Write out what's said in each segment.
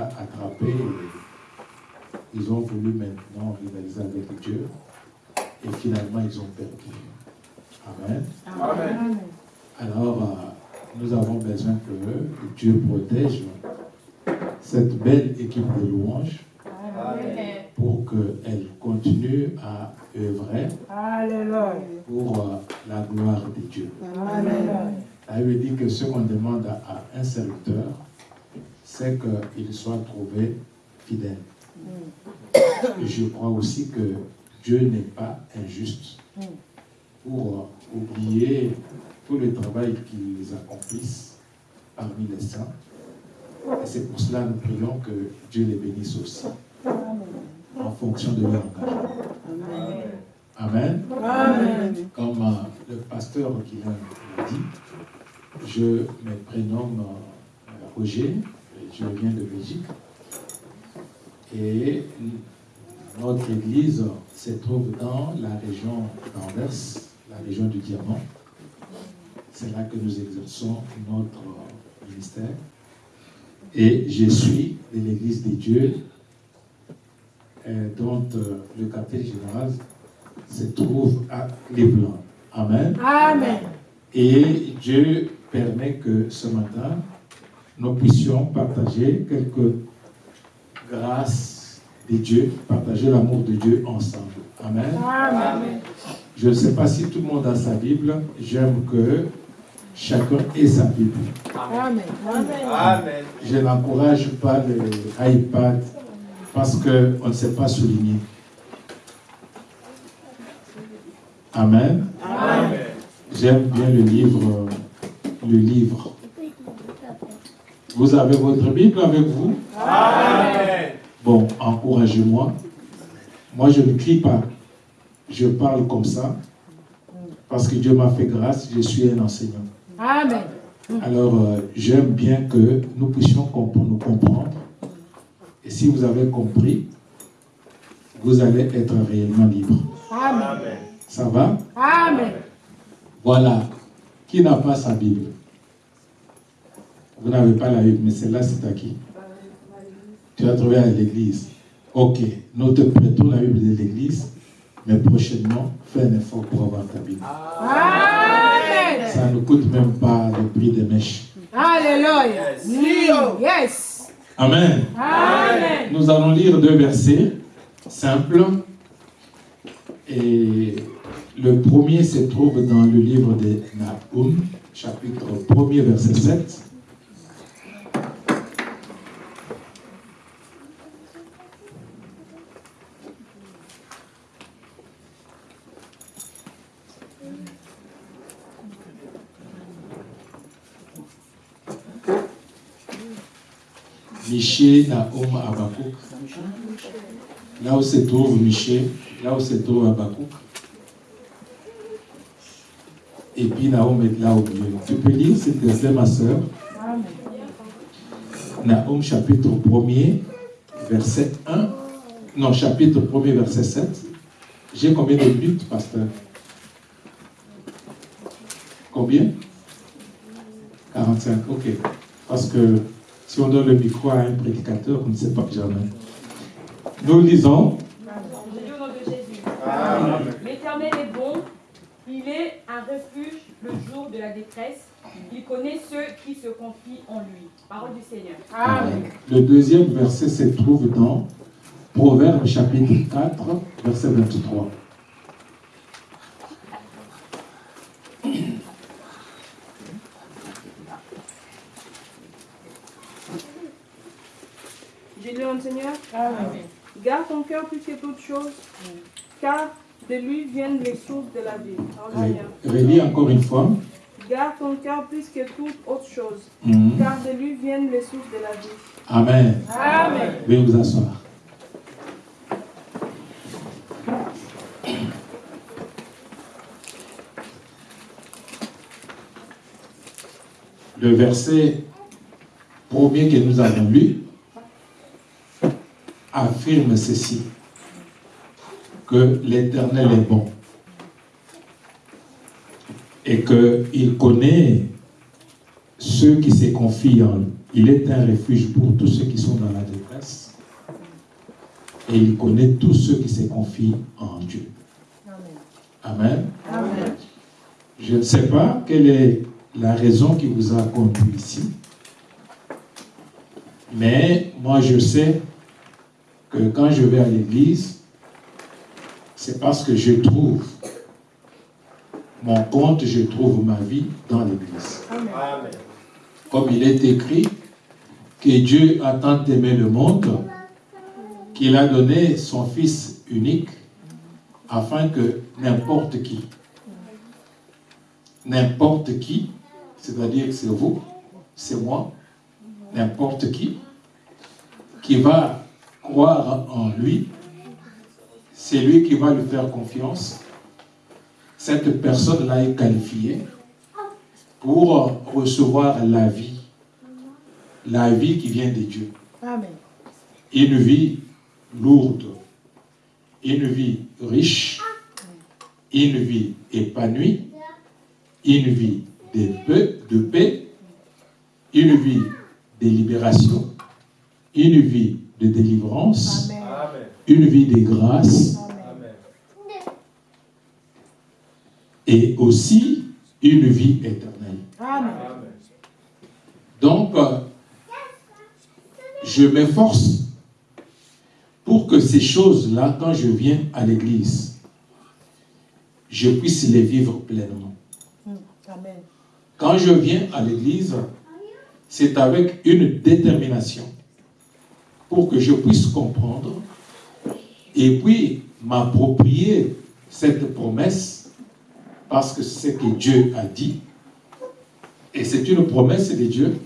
les a attrapés. ils ont voulu maintenant rivaliser avec Dieu. Et finalement, ils ont perdu. Amen. Amen. Alors, euh, nous avons besoin que Dieu protège cette belle équipe de louanges pour qu'elle continue à œuvrer pour euh, la gloire de Dieu. Elle veut dit que ce qu'on demande à un serviteur, c'est qu'il soit trouvé fidèle. Mm. Je crois aussi que Dieu n'est pas injuste mm. pour euh, oublier le travail qu'ils accomplissent parmi les saints. Et c'est pour cela que nous prions que Dieu les bénisse aussi, en fonction de leur engagement. Amen. Amen. Comme euh, le pasteur qui l'a dit, je me prénomme euh, Roger, je viens de Belgique. Et notre église se trouve dans la région d'Anvers, la région du Diamant. C'est là que nous exerçons notre ministère. Et je suis de l'Église des dieux, euh, dont euh, le quartier général se trouve à Cleveland. Amen. Amen. Et Dieu permet que ce matin, nous puissions partager quelques grâces de Dieu, partager l'amour de Dieu ensemble. Amen. Amen. Je ne sais pas si tout le monde a sa Bible. J'aime que chacun ait sa Bible. Amen. Amen. Je n'encourage pas l'iPad parce qu'on ne sait pas souligner. Amen. Amen. J'aime bien le livre, le livre. Vous avez votre Bible avec vous Amen. Bon, encouragez-moi. Moi, je ne crie pas. Je parle comme ça parce que Dieu m'a fait grâce, je suis un enseignant. Amen. Alors, euh, j'aime bien que nous puissions nous comprendre. Et si vous avez compris, vous allez être réellement libre. Amen. Ça va Amen. Voilà. Qui n'a pas sa Bible? Vous n'avez pas la Bible, mais celle-là, c'est à qui? Tu as trouvé à l'église. Ok. Nous te prêtons la Bible de l'église, mais prochainement, fais un effort pour avoir ta Bible. Amen. Ça ne coûte même pas le prix des mèches. Alléluia. Yes. Amen. Amen. Nous allons lire deux versets simples. Et le premier se trouve dans le livre de Nahum, chapitre 1er, verset 7. Miché, Naom, Abakouk. Là où se trouve Miché, là où se trouve Abakouk. Et puis Naom est là au milieu. Tu peux lire, s'il te plaît, ma soeur Naom chapitre 1er, verset 1, non, chapitre 1 verset 7. J'ai combien de minutes, pasteur? Combien? 45, ok. Parce que si on donne le micro à un prédicateur, on ne sait pas jamais. Nous lisons. L'Éternel est bon, il est un refuge le jour de la détresse. Il connaît ceux qui se confient en lui. Parole du Seigneur. Amen. Le deuxième verset se trouve dans Proverbe chapitre 4, verset 23. Seigneur. Amen. Garde ton cœur plus que toute chose, car de lui viennent les sources de la vie. Relis encore une fois. Garde ton cœur plus que toute autre chose, mhm. car de lui viennent les sources de la vie. Amen. Amen. Veuillez vous asseoir. Le verset premier que nous avons lu affirme ceci, que l'Éternel est bon et qu'il connaît ceux qui se confient en lui. Il est un refuge pour tous ceux qui sont dans la détresse et il connaît tous ceux qui se confient en Dieu. Amen. Amen. Je ne sais pas quelle est la raison qui vous a conduit ici, mais moi je sais que quand je vais à l'église, c'est parce que je trouve mon compte, je trouve ma vie dans l'église. Comme il est écrit que Dieu a tant aimé le monde qu'il a donné son Fils unique afin que n'importe qui, n'importe qui, c'est-à-dire que c'est vous, c'est moi, n'importe qui, qui va croire en lui, c'est lui qui va lui faire confiance. Cette personne-là est qualifiée pour recevoir la vie, la vie qui vient de Dieu. Amen. Une vie lourde, une vie riche, une vie épanouie, une vie de paix, de paix une vie de libération, une vie de délivrance, une vie de grâce, et aussi une vie éternelle. Donc, je m'efforce pour que ces choses-là, quand je viens à l'église, je puisse les vivre pleinement. Quand je viens à l'église, c'est avec une détermination pour que je puisse comprendre et puis m'approprier cette promesse parce que c'est ce que Dieu a dit et c'est une promesse de Dieu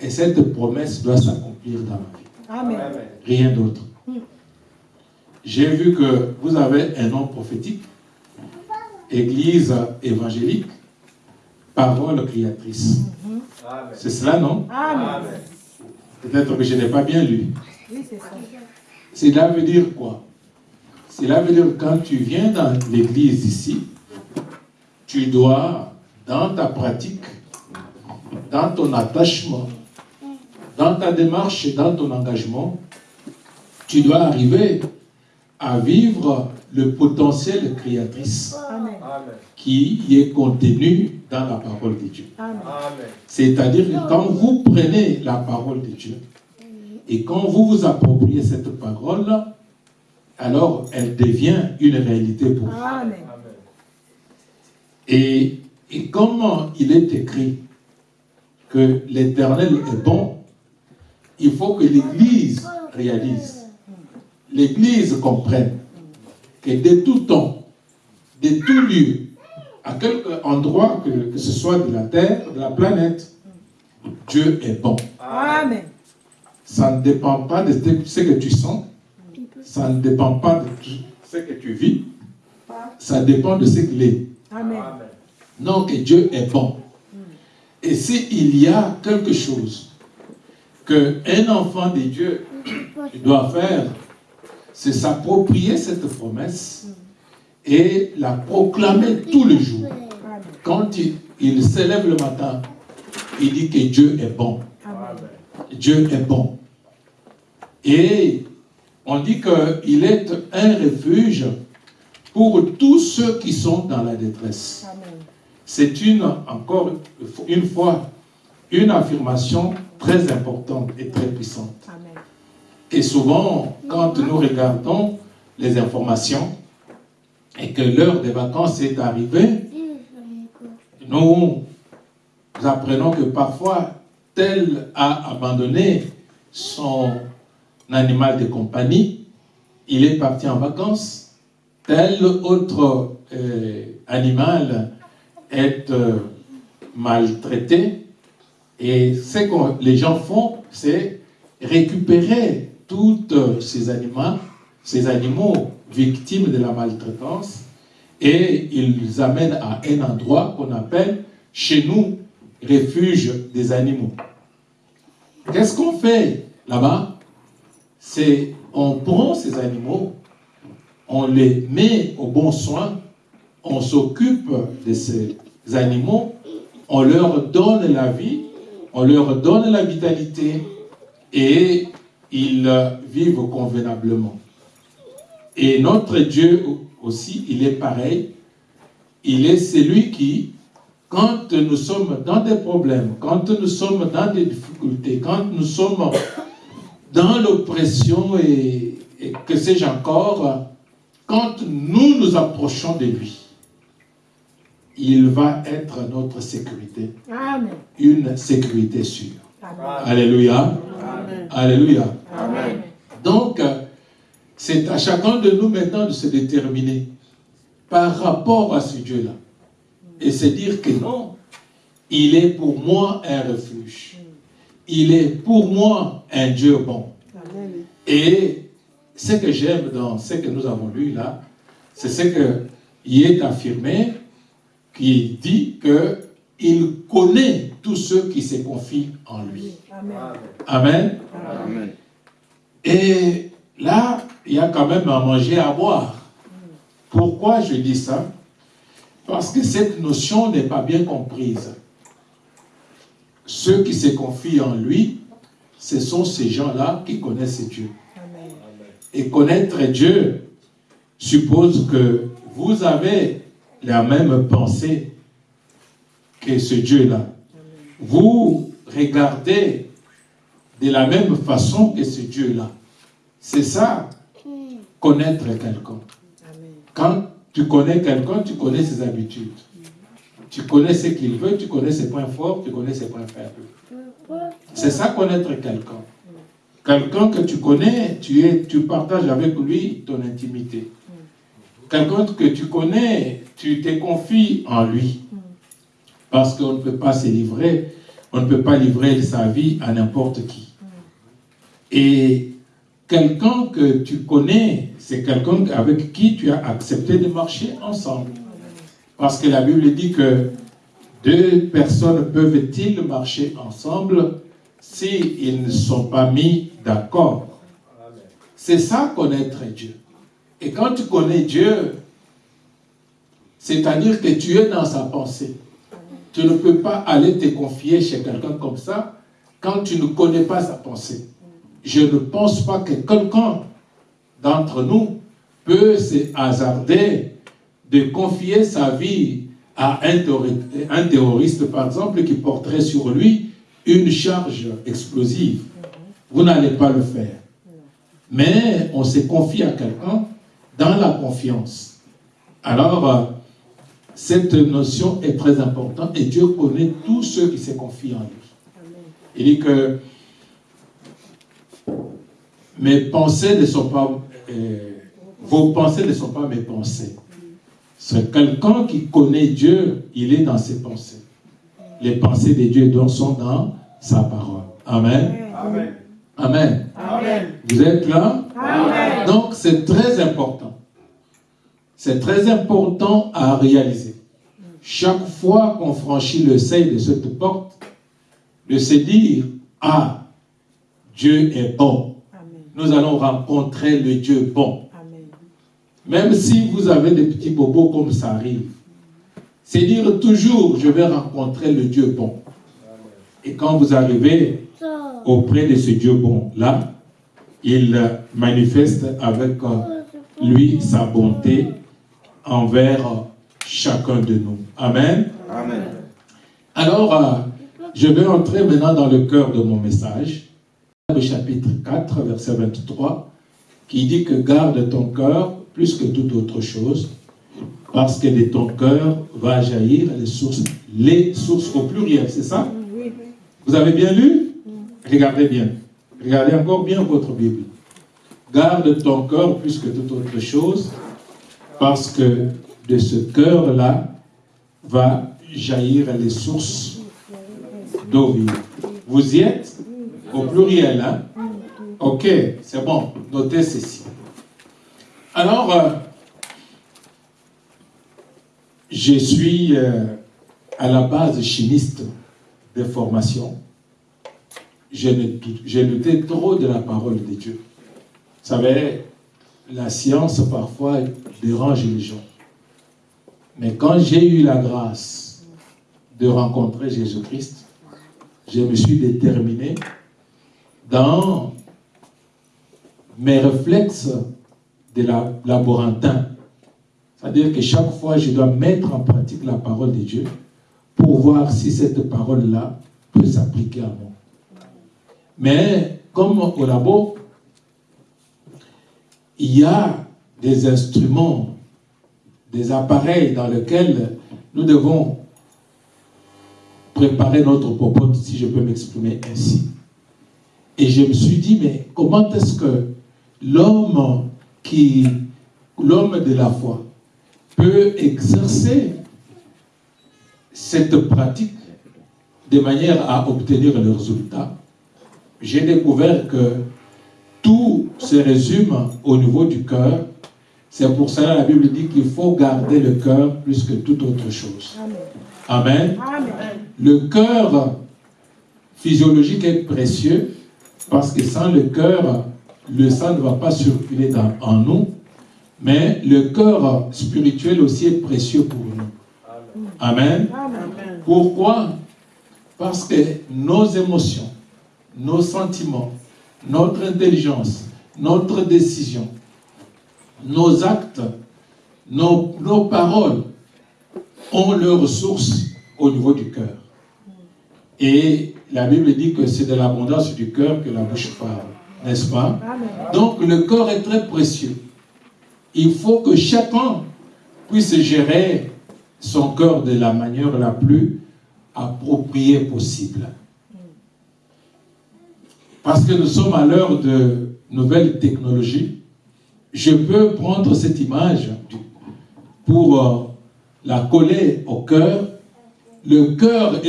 et cette promesse doit s'accomplir dans ma vie. Amen. Rien d'autre. J'ai vu que vous avez un nom prophétique, Église évangélique, parole créatrice. C'est cela, non? Amen. Peut-être que je n'ai pas bien lu. Oui, c'est ça. Cela veut dire quoi? Cela veut dire que quand tu viens dans l'église ici, tu dois, dans ta pratique, dans ton attachement, dans ta démarche et dans ton engagement, tu dois arriver à vivre le potentiel créatrice qui est contenu dans la parole de Dieu. C'est-à-dire que quand vous prenez la parole de Dieu, et quand vous vous appropriez cette parole, alors elle devient une réalité pour vous. Et, et comment il est écrit que l'Éternel est bon, il faut que l'Église réalise, l'Église comprenne que de tout temps, de tout lieu, à quelque endroit que, que ce soit de la terre, de la planète, Dieu est bon. Amen. Ça ne dépend pas de ce que tu sens. Ça ne dépend pas de ce que tu vis. Ça dépend de ce qu'il est. Amen. Donc Dieu est bon. Et s'il y a quelque chose qu'un enfant de Dieu doit faire, c'est s'approprier cette promesse et la proclamer tous les jours. Quand il, s'élève le matin, il dit que Dieu est bon. Dieu est bon. Et on dit qu'il est un refuge pour tous ceux qui sont dans la détresse. C'est une, encore une fois, une affirmation très importante et très puissante. Et souvent, quand nous regardons les informations et que l'heure des vacances est arrivée, nous apprenons que parfois, tel a abandonné son animal de compagnie, il est parti en vacances, tel autre euh, animal est euh, maltraité, et ce que les gens font, c'est récupérer tous ces animaux, ces animaux victimes de la maltraitance, et ils les amènent à un endroit qu'on appelle chez nous refuge des animaux. Qu'est-ce qu'on fait là-bas? C'est on prend ces animaux, on les met au bon soin, on s'occupe de ces animaux, on leur donne la vie, on leur donne la vitalité et ils vivent convenablement. Et notre Dieu aussi, il est pareil. Il est celui qui, quand nous sommes dans des problèmes, quand nous sommes dans des difficultés, quand nous sommes dans l'oppression et, que sais-je encore, quand nous nous approchons de lui, il va être notre sécurité. Amen. Une sécurité sûre. Alléluia. Alléluia. Donc, c'est à chacun de nous maintenant de se déterminer par rapport à ce Dieu-là. Et se dire que non, il est pour moi un refuge. Il est pour moi un Dieu bon. Et ce que j'aime dans ce que nous avons lu là, c'est ce qu'il est affirmé, qui dit qu'il connaît tous ceux qui se confient en lui. Amen. Amen. Et là, il y a quand même à manger, à boire. Pourquoi je dis ça? Parce que cette notion n'est pas bien comprise. Ceux qui se confient en lui, ce sont ces gens-là qui connaissent Dieu. Et connaître Dieu suppose que vous avez la même pensée que ce Dieu-là. Vous regardez de la même façon que ce Dieu-là. C'est ça connaître quelqu'un. Quand tu connais quelqu'un, tu connais ses habitudes. Tu connais ce qu'il veut, tu connais ses points forts, tu connais ses points faibles. C'est ça connaître quelqu'un. Quelqu'un que tu connais, tu, es, tu partages avec lui ton intimité. Quelqu'un que tu connais, tu te confies en lui. Parce qu'on ne peut pas se livrer, on ne peut pas livrer sa vie à n'importe qui. Et Quelqu'un que tu connais, c'est quelqu'un avec qui tu as accepté de marcher ensemble. Parce que la Bible dit que deux personnes peuvent-ils marcher ensemble s'ils ne sont pas mis d'accord? C'est ça connaître Dieu. Et quand tu connais Dieu, c'est-à-dire que tu es dans sa pensée. Tu ne peux pas aller te confier chez quelqu'un comme ça quand tu ne connais pas sa pensée je ne pense pas que quelqu'un d'entre nous peut se hasarder de confier sa vie à un terroriste, par exemple, qui porterait sur lui une charge explosive. Vous n'allez pas le faire. Mais on se confie à quelqu'un dans la confiance. Alors, cette notion est très importante et Dieu connaît tous ceux qui se confient en lui. Il dit que mes pensées ne sont pas, euh, vos pensées ne sont pas mes pensées. C'est quelqu'un qui connaît Dieu, il est dans ses pensées. Les pensées de Dieu sont dans sa parole. Amen. Amen. Amen. Amen. Vous êtes là? Amen. Donc c'est très important. C'est très important à réaliser. Chaque fois qu'on franchit le seuil de cette porte, de se dire, ah, Dieu est bon. Nous allons rencontrer le Dieu bon. Même si vous avez des petits bobos comme ça arrive, c'est dire toujours, je vais rencontrer le Dieu bon. Et quand vous arrivez auprès de ce Dieu bon-là, il manifeste avec euh, lui sa bonté envers chacun de nous. Amen. Amen. Alors, euh, je vais entrer maintenant dans le cœur de mon message. Le chapitre 4, verset 23, qui dit que garde ton cœur plus que toute autre chose, parce que de ton cœur va jaillir les sources, les sources au pluriel, c'est ça? Vous avez bien lu? Regardez bien. Regardez encore bien votre Bible. Garde ton cœur plus que toute autre chose, parce que de ce cœur-là va jaillir les sources d'eau vive. Vous y êtes? Au pluriel, hein Ok, c'est bon. Notez ceci. Alors, euh, je suis euh, à la base chimiste de formation. J'ai lutté trop de la parole de Dieu. Vous savez, la science parfois dérange les gens. Mais quand j'ai eu la grâce de rencontrer Jésus-Christ, je me suis déterminé dans mes réflexes de la laborantin. C'est-à-dire que chaque fois, je dois mettre en pratique la parole de Dieu pour voir si cette parole-là peut s'appliquer à moi. Mais comme au labo, il y a des instruments, des appareils dans lesquels nous devons préparer notre popote, si je peux m'exprimer ainsi. Et je me suis dit, mais comment est-ce que l'homme qui, l'homme de la foi, peut exercer cette pratique de manière à obtenir le résultat, j'ai découvert que tout se résume au niveau du cœur. C'est pour cela que la Bible dit qu'il faut garder le cœur plus que toute autre chose. Amen. Le cœur physiologique est précieux parce que sans le cœur, le sang ne va pas circuler dans, en nous. Mais le cœur spirituel aussi est précieux pour nous. Amen. Pourquoi? Parce que nos émotions, nos sentiments, notre intelligence, notre décision, nos actes, nos, nos paroles ont leur source au niveau du cœur. Et la Bible dit que c'est de l'abondance du cœur que la bouche parle, n'est-ce pas? Donc le corps est très précieux. Il faut que chacun puisse gérer son cœur de la manière la plus appropriée possible. Parce que nous sommes à l'heure de nouvelles technologies, je peux prendre cette image pour euh, la coller au cœur. Le cœur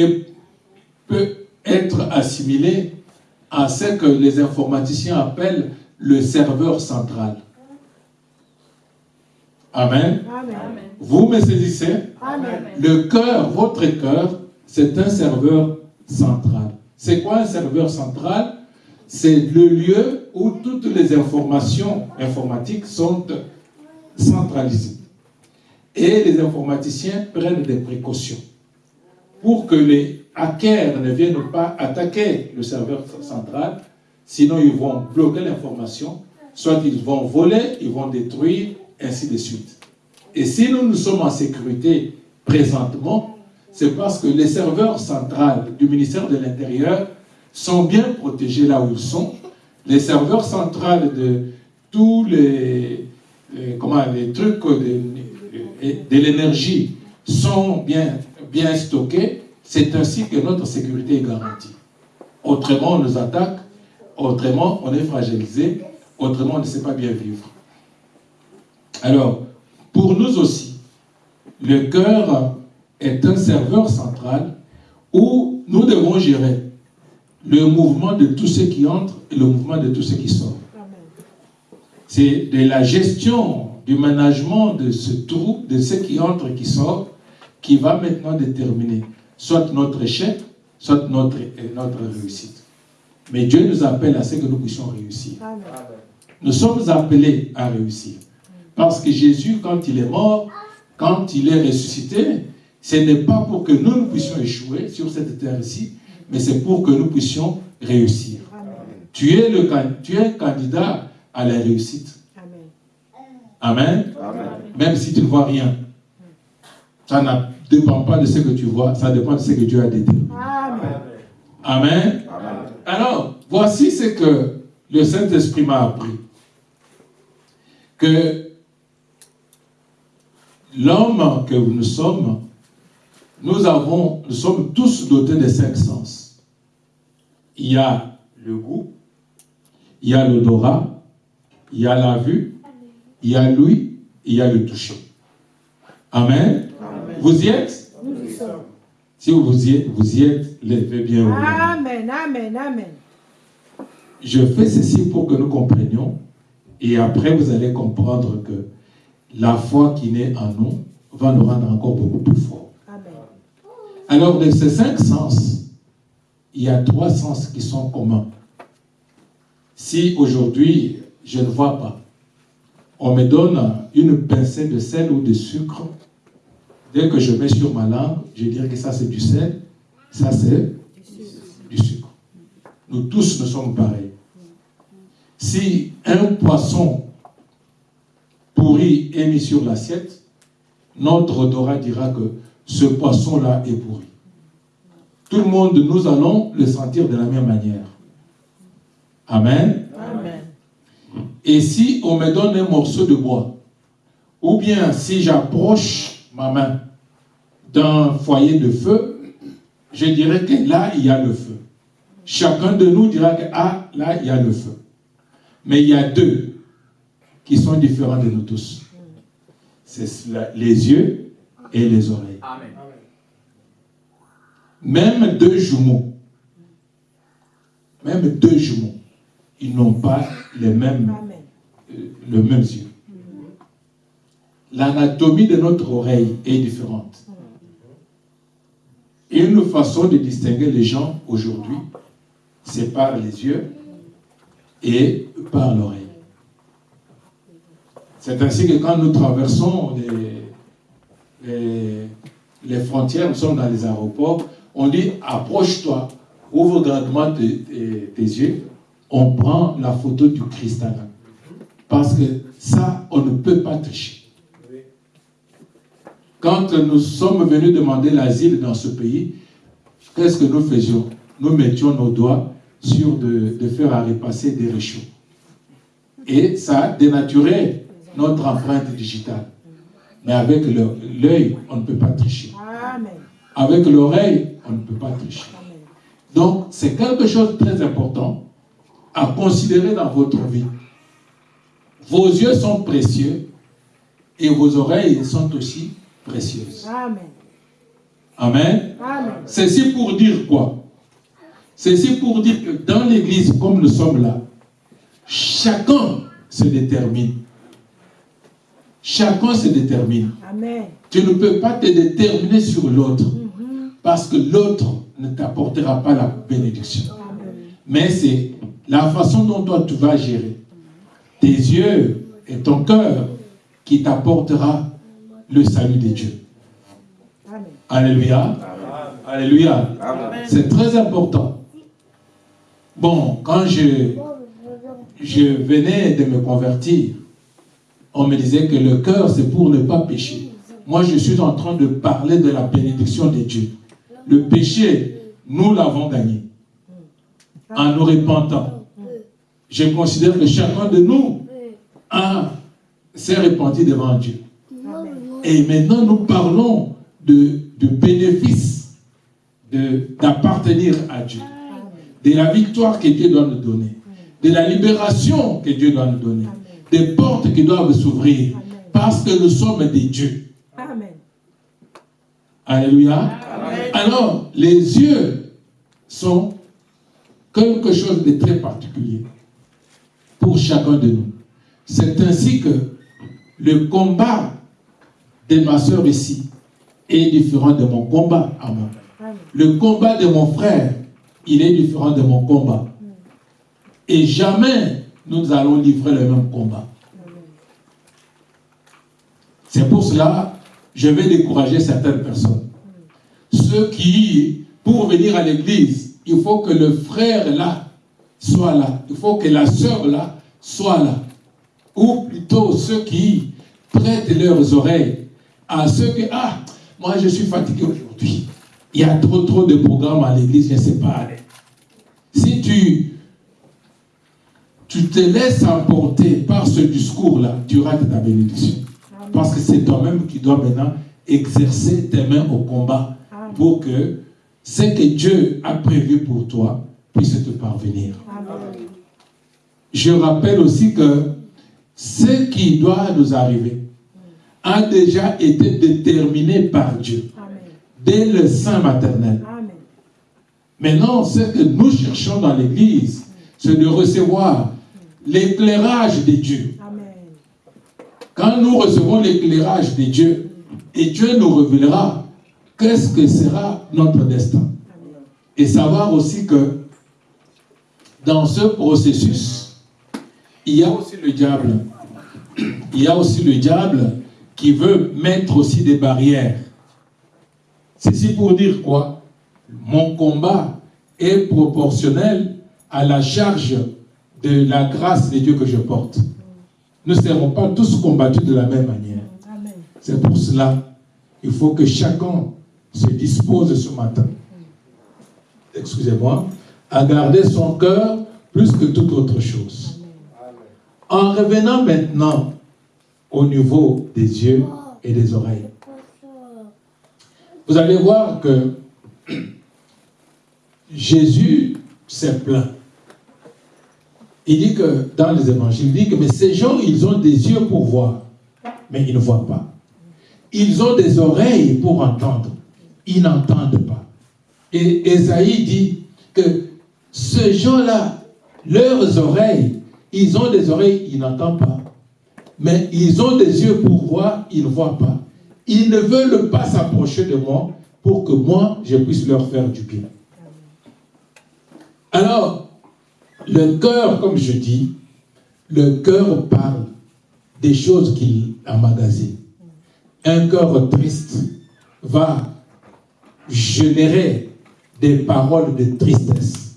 peut être assimilé à ce que les informaticiens appellent le serveur central. Amen. Vous me saisissez? Le cœur, votre cœur, c'est un serveur central. C'est quoi un serveur central? C'est le lieu où toutes les informations informatiques sont centralisées. Et les informaticiens prennent des précautions pour que les hackers ne viennent pas attaquer le serveur central, sinon ils vont bloquer l'information, soit ils vont voler, ils vont détruire, ainsi de suite. Et si nous, nous sommes en sécurité présentement, c'est parce que les serveurs centrales du ministère de l'Intérieur sont bien protégés là où ils sont. Les serveurs centrales de tous les, comment, les trucs de, de l'énergie sont bien, bien stockés. C'est ainsi que notre sécurité est garantie. Autrement, on nous attaque. Autrement, on est fragilisé. Autrement, on ne sait pas bien vivre. Alors, pour nous aussi, le cœur est un serveur central où nous devons gérer le mouvement de tous ceux qui entrent et le mouvement de tous ceux qui sortent. C'est de la gestion, du management de ce trou, de ceux qui entrent et qui sortent, qui va maintenant déterminer soit notre échec, soit notre, notre réussite. Mais Dieu nous appelle à ce que nous puissions réussir. Nous sommes appelés à réussir. Parce que Jésus, quand il est mort, quand il est ressuscité, ce n'est pas pour que nous, nous puissions échouer sur cette terre-ci, mais c'est pour que nous puissions réussir. Tu es, le, tu es candidat à la réussite. Amen. Même si tu ne vois rien. Ça ne dépend pas de ce que tu vois, ça dépend de ce que Dieu a déterminé. Amen. Alors, voici ce que le Saint-Esprit m'a appris. Que l'homme que nous sommes, nous avons, nous sommes tous dotés de cinq sens. Il y a le goût, il y a l'odorat, il y a la vue, il y a l'ouïe, il y a le toucher. Amen. Vous y êtes? Si vous y êtes, vous y êtes, levez bien. Amen, amen, amen. Je fais ceci pour que nous comprenions et après vous allez comprendre que la foi qui naît en nous va nous rendre encore beaucoup plus forts. Alors de ces cinq sens, il y a trois sens qui sont communs. Si aujourd'hui je ne vois pas, on me donne une pincée de sel ou de sucre, dès que je mets sur ma langue, je dirais que ça c'est du sel, ça c'est du sucre. Nous tous, nous sommes pareils. Si un poisson pourri est mis sur l'assiette, notre odorat dira que ce poisson-là est pourri. Tout le monde, nous allons le sentir de la même manière. Amen. Et si on me donne un morceau de bois, ou bien si j'approche ma main d'un foyer de feu, je dirais que là, il y a le feu. Chacun de nous dira que ah, là, il y a le feu. Mais il y a deux qui sont différents de nous tous. C'est les yeux et les oreilles. Même deux jumeaux, même deux jumeaux, ils n'ont pas les mêmes, euh, le même yeux. L'anatomie de notre oreille est différente. Une façon de distinguer les gens aujourd'hui, c'est par les yeux et par l'oreille. C'est ainsi que quand nous traversons les, frontières, nous sommes dans les aéroports, on dit approche-toi, ouvre grandement tes, yeux, on prend la photo du cristal. Parce que ça, on ne peut pas tricher. Quand nous sommes venus demander l'asile dans ce pays, qu'est-ce que nous faisions? Nous mettions nos doigts sur de, de faire à repasser des réchauds. Et ça dénaturait notre empreinte digitale. Mais avec l'œil, on ne peut pas tricher. Avec l'oreille, on ne peut pas tricher. Donc, c'est quelque chose de très important à considérer dans votre vie. Vos yeux sont précieux et vos oreilles sont aussi précieuses. Amen. Amen. Amen. Ceci pour dire quoi? Ceci pour dire que dans l'église, comme nous sommes là, chacun se détermine. Chacun se détermine. Amen. Tu ne peux pas te déterminer sur l'autre. Mhm. Parce que l'autre ne t'apportera pas la bénédiction. Mais c'est la façon dont toi tu vas gérer tes yeux et ton cœur qui t'apportera le salut de Dieu. Alléluia. Alléluia. C'est très important. Bon, quand je, je venais de me convertir, on me disait que le cœur, c'est pour ne pas pécher. Moi, je suis en train de parler de la bénédiction de Dieu. Le péché, nous l'avons gagné en nous repentant. Je considère que chacun de nous s'est repenti devant Dieu. Et maintenant, nous parlons de, de bénéfice d'appartenir à Dieu, de la victoire que Dieu doit nous donner, de la libération que Dieu doit nous donner des portes qui doivent s'ouvrir parce que nous sommes des dieux. Amen. Alléluia. Alors, les yeux sont quelque chose de très particulier pour chacun de nous. C'est ainsi que le combat de ma soeur ici est différent de mon combat à moi. Le combat de mon frère, il est différent de mon combat. Et jamais nous allons livrer le même combat. C'est pour cela, je vais décourager certaines personnes. Ceux qui, pour venir à l'église, il faut que le frère là soit là. Il faut que la sœur là soit là. Ou plutôt ceux qui prêtent leurs oreilles à ceux qui, ah, moi je suis fatigué aujourd'hui. Il y a trop trop de programmes à l'église, je ne sais pas aller. Si tu, tu te laisses emporter par ce discours-là, tu rates ta bénédiction. Parce que c'est toi-même qui dois maintenant exercer tes mains au combat pour que ce que Dieu a prévu pour toi puisse te parvenir. Je rappelle aussi que ce qui doit nous arriver a déjà été déterminé par Dieu dès le sein maternel. Maintenant, ce que nous cherchons dans l'Église, c'est de recevoir l'éclairage de Dieu. Quand nous recevons l'éclairage de Dieu, et Dieu nous révélera qu'est-ce que sera notre destin. Et savoir aussi que dans ce processus, il y a aussi le diable. Il y a aussi le diable qui veut mettre aussi des barrières. Ceci pour dire quoi? Mon combat est proportionnel à la charge de la grâce de Dieu que je porte. Nous ne serons pas tous combattus de la même manière. C'est pour cela il faut que chacun se dispose ce matin, excusez-moi, à garder son cœur plus que toute autre chose. En revenant maintenant au niveau des yeux et des oreilles, vous allez voir que Jésus s'est plaint. Il dit que dans les évangiles, il dit que ces gens, ils ont des yeux pour voir, mais ils ne voient pas. Ils ont des oreilles pour entendre, ils n'entendent pas. Et Esaïe dit que ces gens-là, leurs oreilles, ils ont des oreilles, ils n'entendent pas. Mais ils ont des yeux pour voir, ils ne voient pas. Ils ne veulent pas s'approcher de moi pour que moi, je puisse leur faire du bien. Alors, le cœur, comme je dis, le cœur parle des choses qu'il emmagasine. Un cœur triste va générer des paroles de tristesse.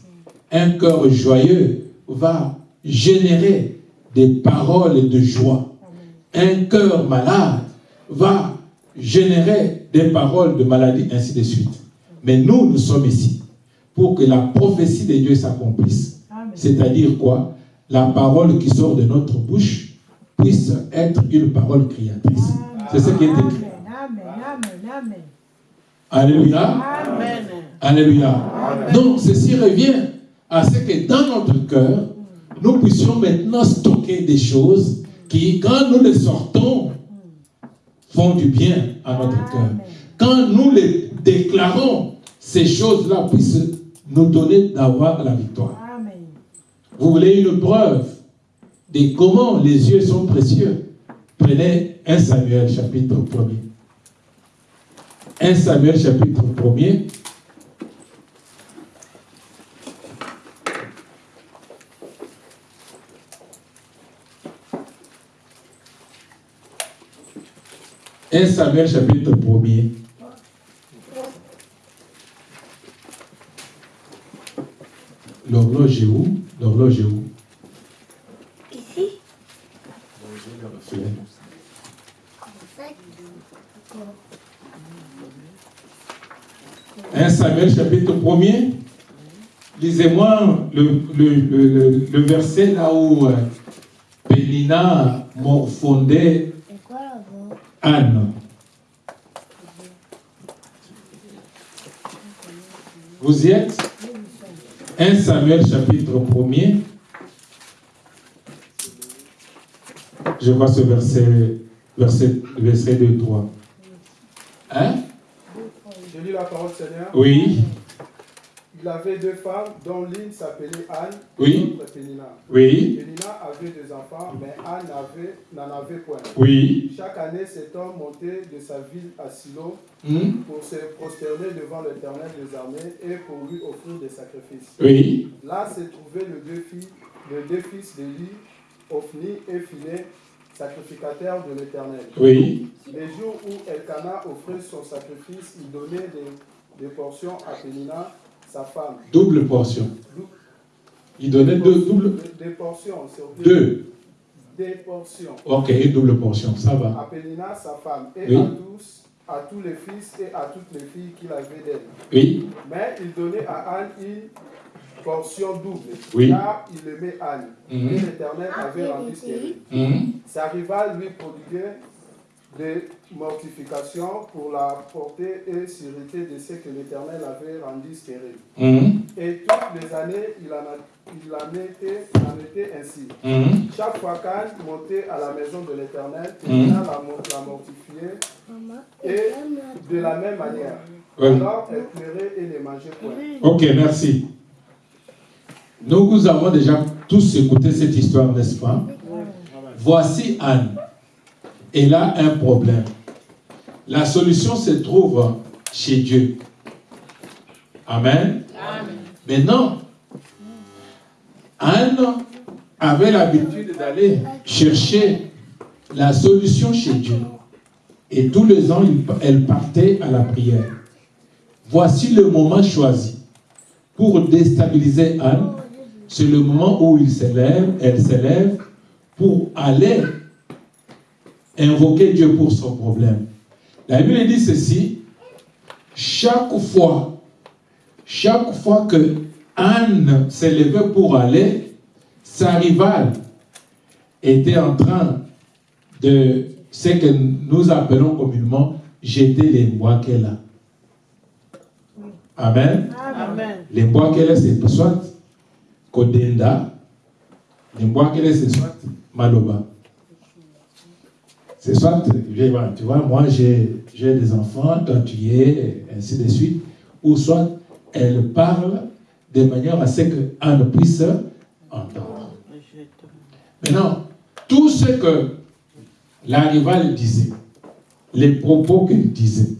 Un cœur joyeux va générer des paroles de joie. Un cœur malade va générer des paroles de maladie, ainsi de suite. Mais nous, nous sommes ici pour que la prophétie de Dieu s'accomplisse. C'est-à-dire quoi? La parole qui sort de notre bouche puisse être une parole créatrice. C'est ce qui est écrit. Alléluia. Alléluia. Donc, ceci revient à ce que dans notre cœur, nous puissions maintenant stocker des choses qui, quand nous les sortons, font du bien à notre cœur. Quand nous les déclarons, ces choses-là puissent nous donner d'avoir la victoire. Vous voulez une preuve de comment les yeux sont précieux? Prenez 1 Samuel chapitre 1 1 Samuel chapitre 1 1 Samuel chapitre 1 L'horloge est où? L'horloge est où? Ici. 1 Samuel chapitre 1er. Lisez-moi le, le, verset là où euh, Pénina morfondait Anne. Vous y êtes? 1 Samuel chapitre 1er. Je vois ce verset, verset, verset 2, 3. Hein? Je lis la parole Seigneur. Oui. Il avait deux femmes, dont l'une s'appelait Anne oui. l'autre Pénina. Oui. Pénina avait deux enfants, mais Anne n'en avait, point. Oui. Chaque année, cet homme montait de sa ville à Silo hmm? pour se prosterner devant l'éternel des armées et pour lui offrir des sacrifices. Oui. Là se trouvaient les deux filles les deux fils d'Élie, Ophni et Phiné, sacrificateurs de l'Éternel. Oui. Les jours où Elkanah offrait son sacrifice, il donnait des, des portions à Pénina, sa femme. Double portion. Il donnait deux doubles. Des, portions. Deux. Des portions. Ok, une double portion, ça va. À Pénina, sa femme, et Oui. à tous, à tous les fils et à toutes les filles qu'il avait d'elle. Oui. Mais il donnait à Anne une portion double, Oui. car il aimait Anne. Mhm. Et l'Éternel avait rendu stérile. Mhm. Sa rivale lui prodiguait des mortifications pour la portée et sûreté de ce que l'Éternel avait rendu stérile. Mhm. Et toutes les années, il en, a- il en était, il en était ainsi. Mhm. Chaque fois qu'Anne montait à la maison de l'Éternel, Mhm. Pénina la, la mortifiait et de la même manière. Oui. Alors elle pleurait et ne mangeait point. Ok, merci. Nous, nous avons déjà tous écouté cette histoire, n'est-ce pas? Voici Anne. Elle a un problème. La solution se trouve chez Dieu. Amen. Maintenant, Anne avait l'habitude d'aller chercher la solution chez Dieu. Et tous les ans, elle partait à la prière. Voici le moment choisi pour déstabiliser Anne. C'est le moment où il s'élève, elle s'élève pour aller invoquer Dieu pour son problème. La Bible dit ceci, chaque fois, chaque fois que Anne s'élevait pour aller, sa rivale était en train de ce que nous appelons communément jeter les bois qu'elle a. Amen. Amen. Les bois qu'elle a, c'est soit Kodenda, les bois qu'elle a, c'est soit Maloba. C'est soit, tu vois, moi j'ai des enfants, toi tu y es, ainsi de suite. Ou soit elle parle de manière à ce Anne puisse entendre. Maintenant, tout ce que la rivale disait, les propos qu'elle disait,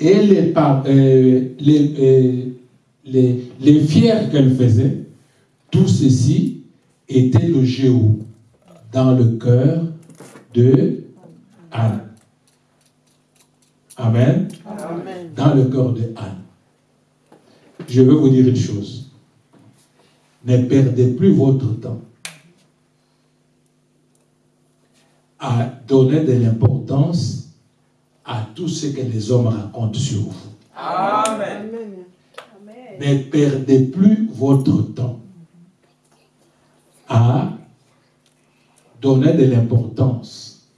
et les, par- euh, les, euh, les, les fiers qu'elle faisait, tout ceci était le géo dans le cœur de Anne. Amen. Amen. Dans le cœur de Anne. Je veux vous dire une chose. Ne perdez plus votre temps à donner de l'importance à tout ce que les hommes racontent sur vous. Amen. Amen. Ne perdez plus votre temps à donner de l'importance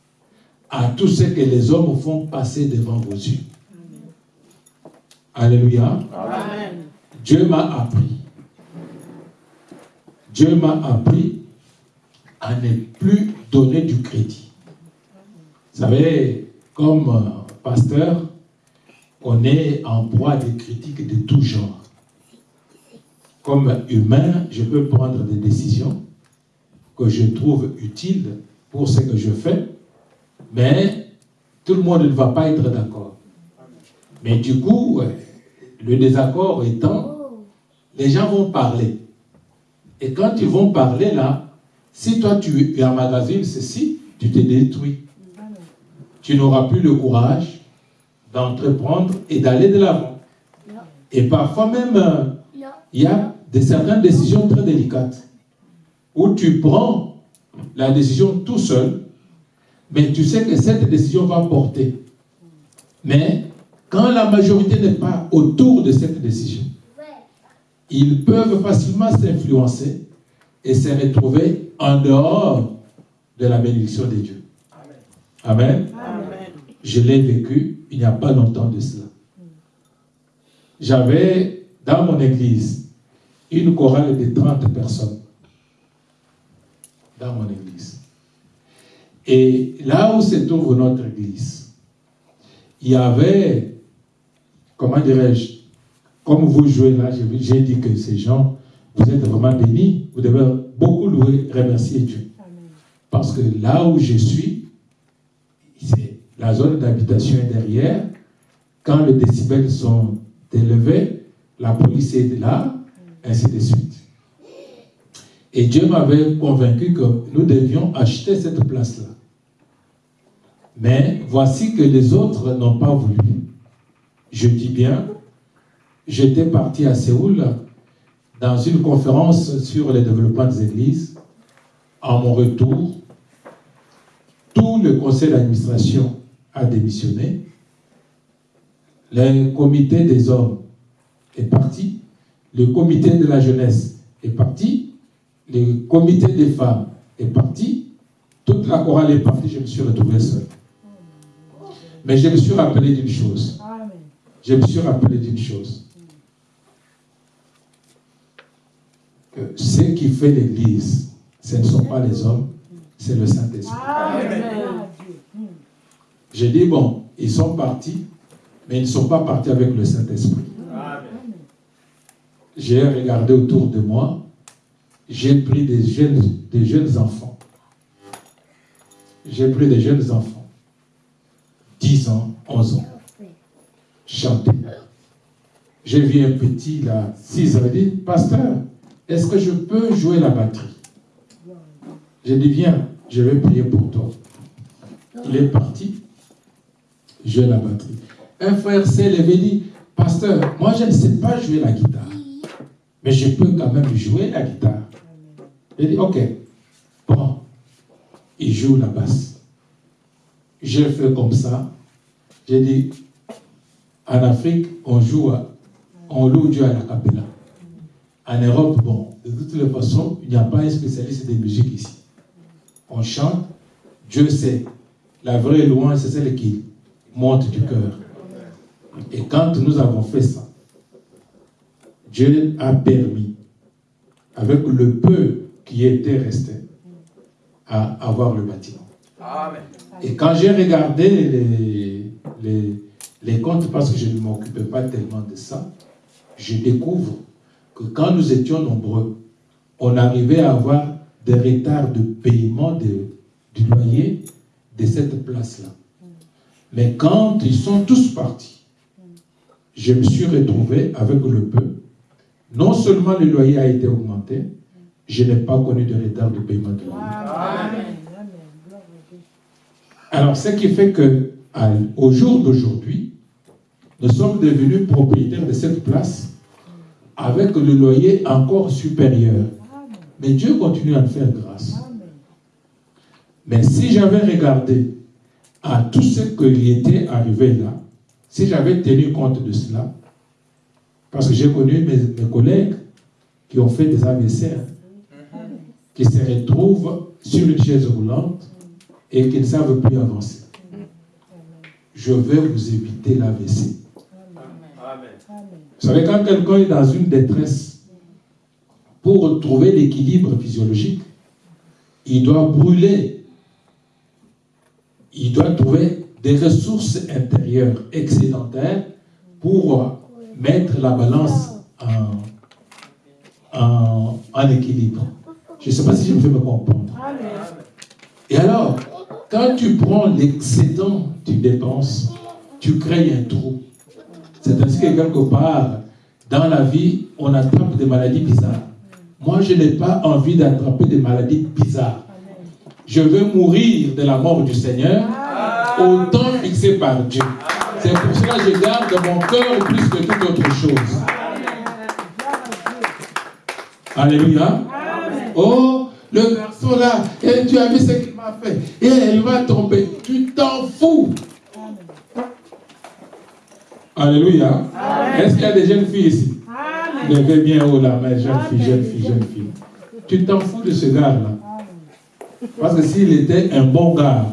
à tout ce que les hommes font passer devant vos yeux. Alléluia. Amen. Dieu m'a appris. Dieu m'a appris à ne plus donner du crédit. Vous savez, comme euh, pasteur, on est en proie des critiques de tout genre. Comme humain, je peux prendre des décisions que je trouve utiles pour ce que je fais, mais tout le monde ne va pas être d'accord. Mais du coup, euh, le désaccord étant, les gens vont parler. Et quand ils vont parler là, si toi tu emmagasines ceci, tu te détruis. Tu n'auras plus le courage d'entreprendre et d'aller de l'avant. Et parfois même, euh, il y a de certaines décisions très délicates où tu prends la décision tout seul, mais tu sais que cette décision va porter. Mais quand la majorité n'est pas autour de cette décision, ils peuvent facilement s'influencer et se retrouver en dehors de la bénédiction de Dieu. Amen. Amen. Je l'ai vécu il n'y a pas longtemps de cela. J'avais dans mon église une chorale de 30 personnes. Dans mon église. Et là où se trouve notre église, il y avait, comment dirais-je, comme vous jouez là, j'ai dit que ces gens, vous êtes vraiment bénis, vous devez beaucoup louer, remercier Dieu. Parce que là où je suis, c'est la zone d'habitation est derrière. Quand les décibels sont élevés, la police est là, ainsi de suite. Et Dieu m'avait convaincu que nous devions acheter cette place-là. Mais voici que les autres n'ont pas voulu. Je dis bien, j'étais parti à Séoul dans une conférence sur le développement des églises. À mon retour, tout le conseil d'administration a démissionné. Le comité des hommes est parti. Le comité de la jeunesse est parti. Le comité des femmes est parti. Toute la chorale est partie. Je me suis retrouvé seul. Mais je me suis rappelé d'une chose. Je me suis rappelé d'une chose. Que ce qui fait l'Église, ce ne sont pas les hommes, c'est le Saint-Esprit. J'ai dit, bon, ils sont partis, mais ils ne sont pas partis avec le Saint-Esprit. J'ai regardé autour de moi, j'ai pris des jeunes, des jeunes enfants. J'ai pris des jeunes enfants, 10 ans, 11 ans, chanter. J'ai vu un petit, là, 6 ans, il dit, pasteur, est-ce que je peux jouer la batterie? J'ai dit, viens, je vais prier pour toi. Il est parti, jouer la batterie. Un frère s'est levé dit, pasteur, moi je ne sais pas jouer la guitare, mais je peux quand même jouer la guitare. Il dit, ok, bon, il joue la basse. J'ai fait comme ça. J'ai dit, en Afrique, on joue, on loue Dieu à la capella. En Europe, bon, de toutes les façons, il n'y a pas un spécialiste de musique ici. On chante, Dieu sait. La vraie louange, c'est celle qui monte du cœur. Et quand nous avons fait ça, Dieu a permis, avec le peu qui était resté, à avoir le bâtiment. Et quand j'ai regardé les, les, les comptes, parce que je ne m'occupais pas tellement de ça, je découvre que quand nous étions nombreux, on arrivait à avoir des retards de paiement de, du loyer de cette place-là. Mais quand ils sont tous partis, je me suis retrouvé avec le peu. Non seulement le loyer a été augmenté, je n'ai pas connu de retard de paiement de loyer. Alors, ce qui fait que, au jour d'aujourd'hui, nous sommes devenus propriétaires de cette place avec le loyer encore supérieur. Mais Dieu continue à nous faire grâce. Mais si j'avais regardé à tout ce qui était arrivé là, si j'avais tenu compte de cela, parce que j'ai connu mes, collègues qui ont fait des hein, qui se retrouvent sur une chaise roulante et qui ne savent plus avancer. Je vais vous éviter l'AVC. Vous savez, quand quelqu'un est dans une détresse, pour retrouver l'équilibre physiologique, il doit brûler. Il doit trouver des ressources intérieures excédentaires pour mettre la balance en, en, équilibre. Je ne sais pas si je me fais me comprendre. Et alors, quand tu prends l'excédent, tu dépenses, tu crées un trou. C'est ainsi que quelque part, dans la vie, on attrape des maladies bizarres. Moi, je n'ai pas envie d'attraper des maladies bizarres. Je veux mourir de la mort du Seigneur au temps fixé par Dieu. C'est pour cela que je garde mon cœur plus que toute autre chose. Alléluia. Oh, le garçon là, et tu as vu ce qu'il m'a fait. Et elle va tomber. Tu t'en fous. Alléluia. Est-ce qu'il y a des jeunes filles ici? Levez bien haut la main, jeune fille, jeune fille, jeune fille. Tu t'en fous de ce gars-là. Parce que s'il était un bon gars,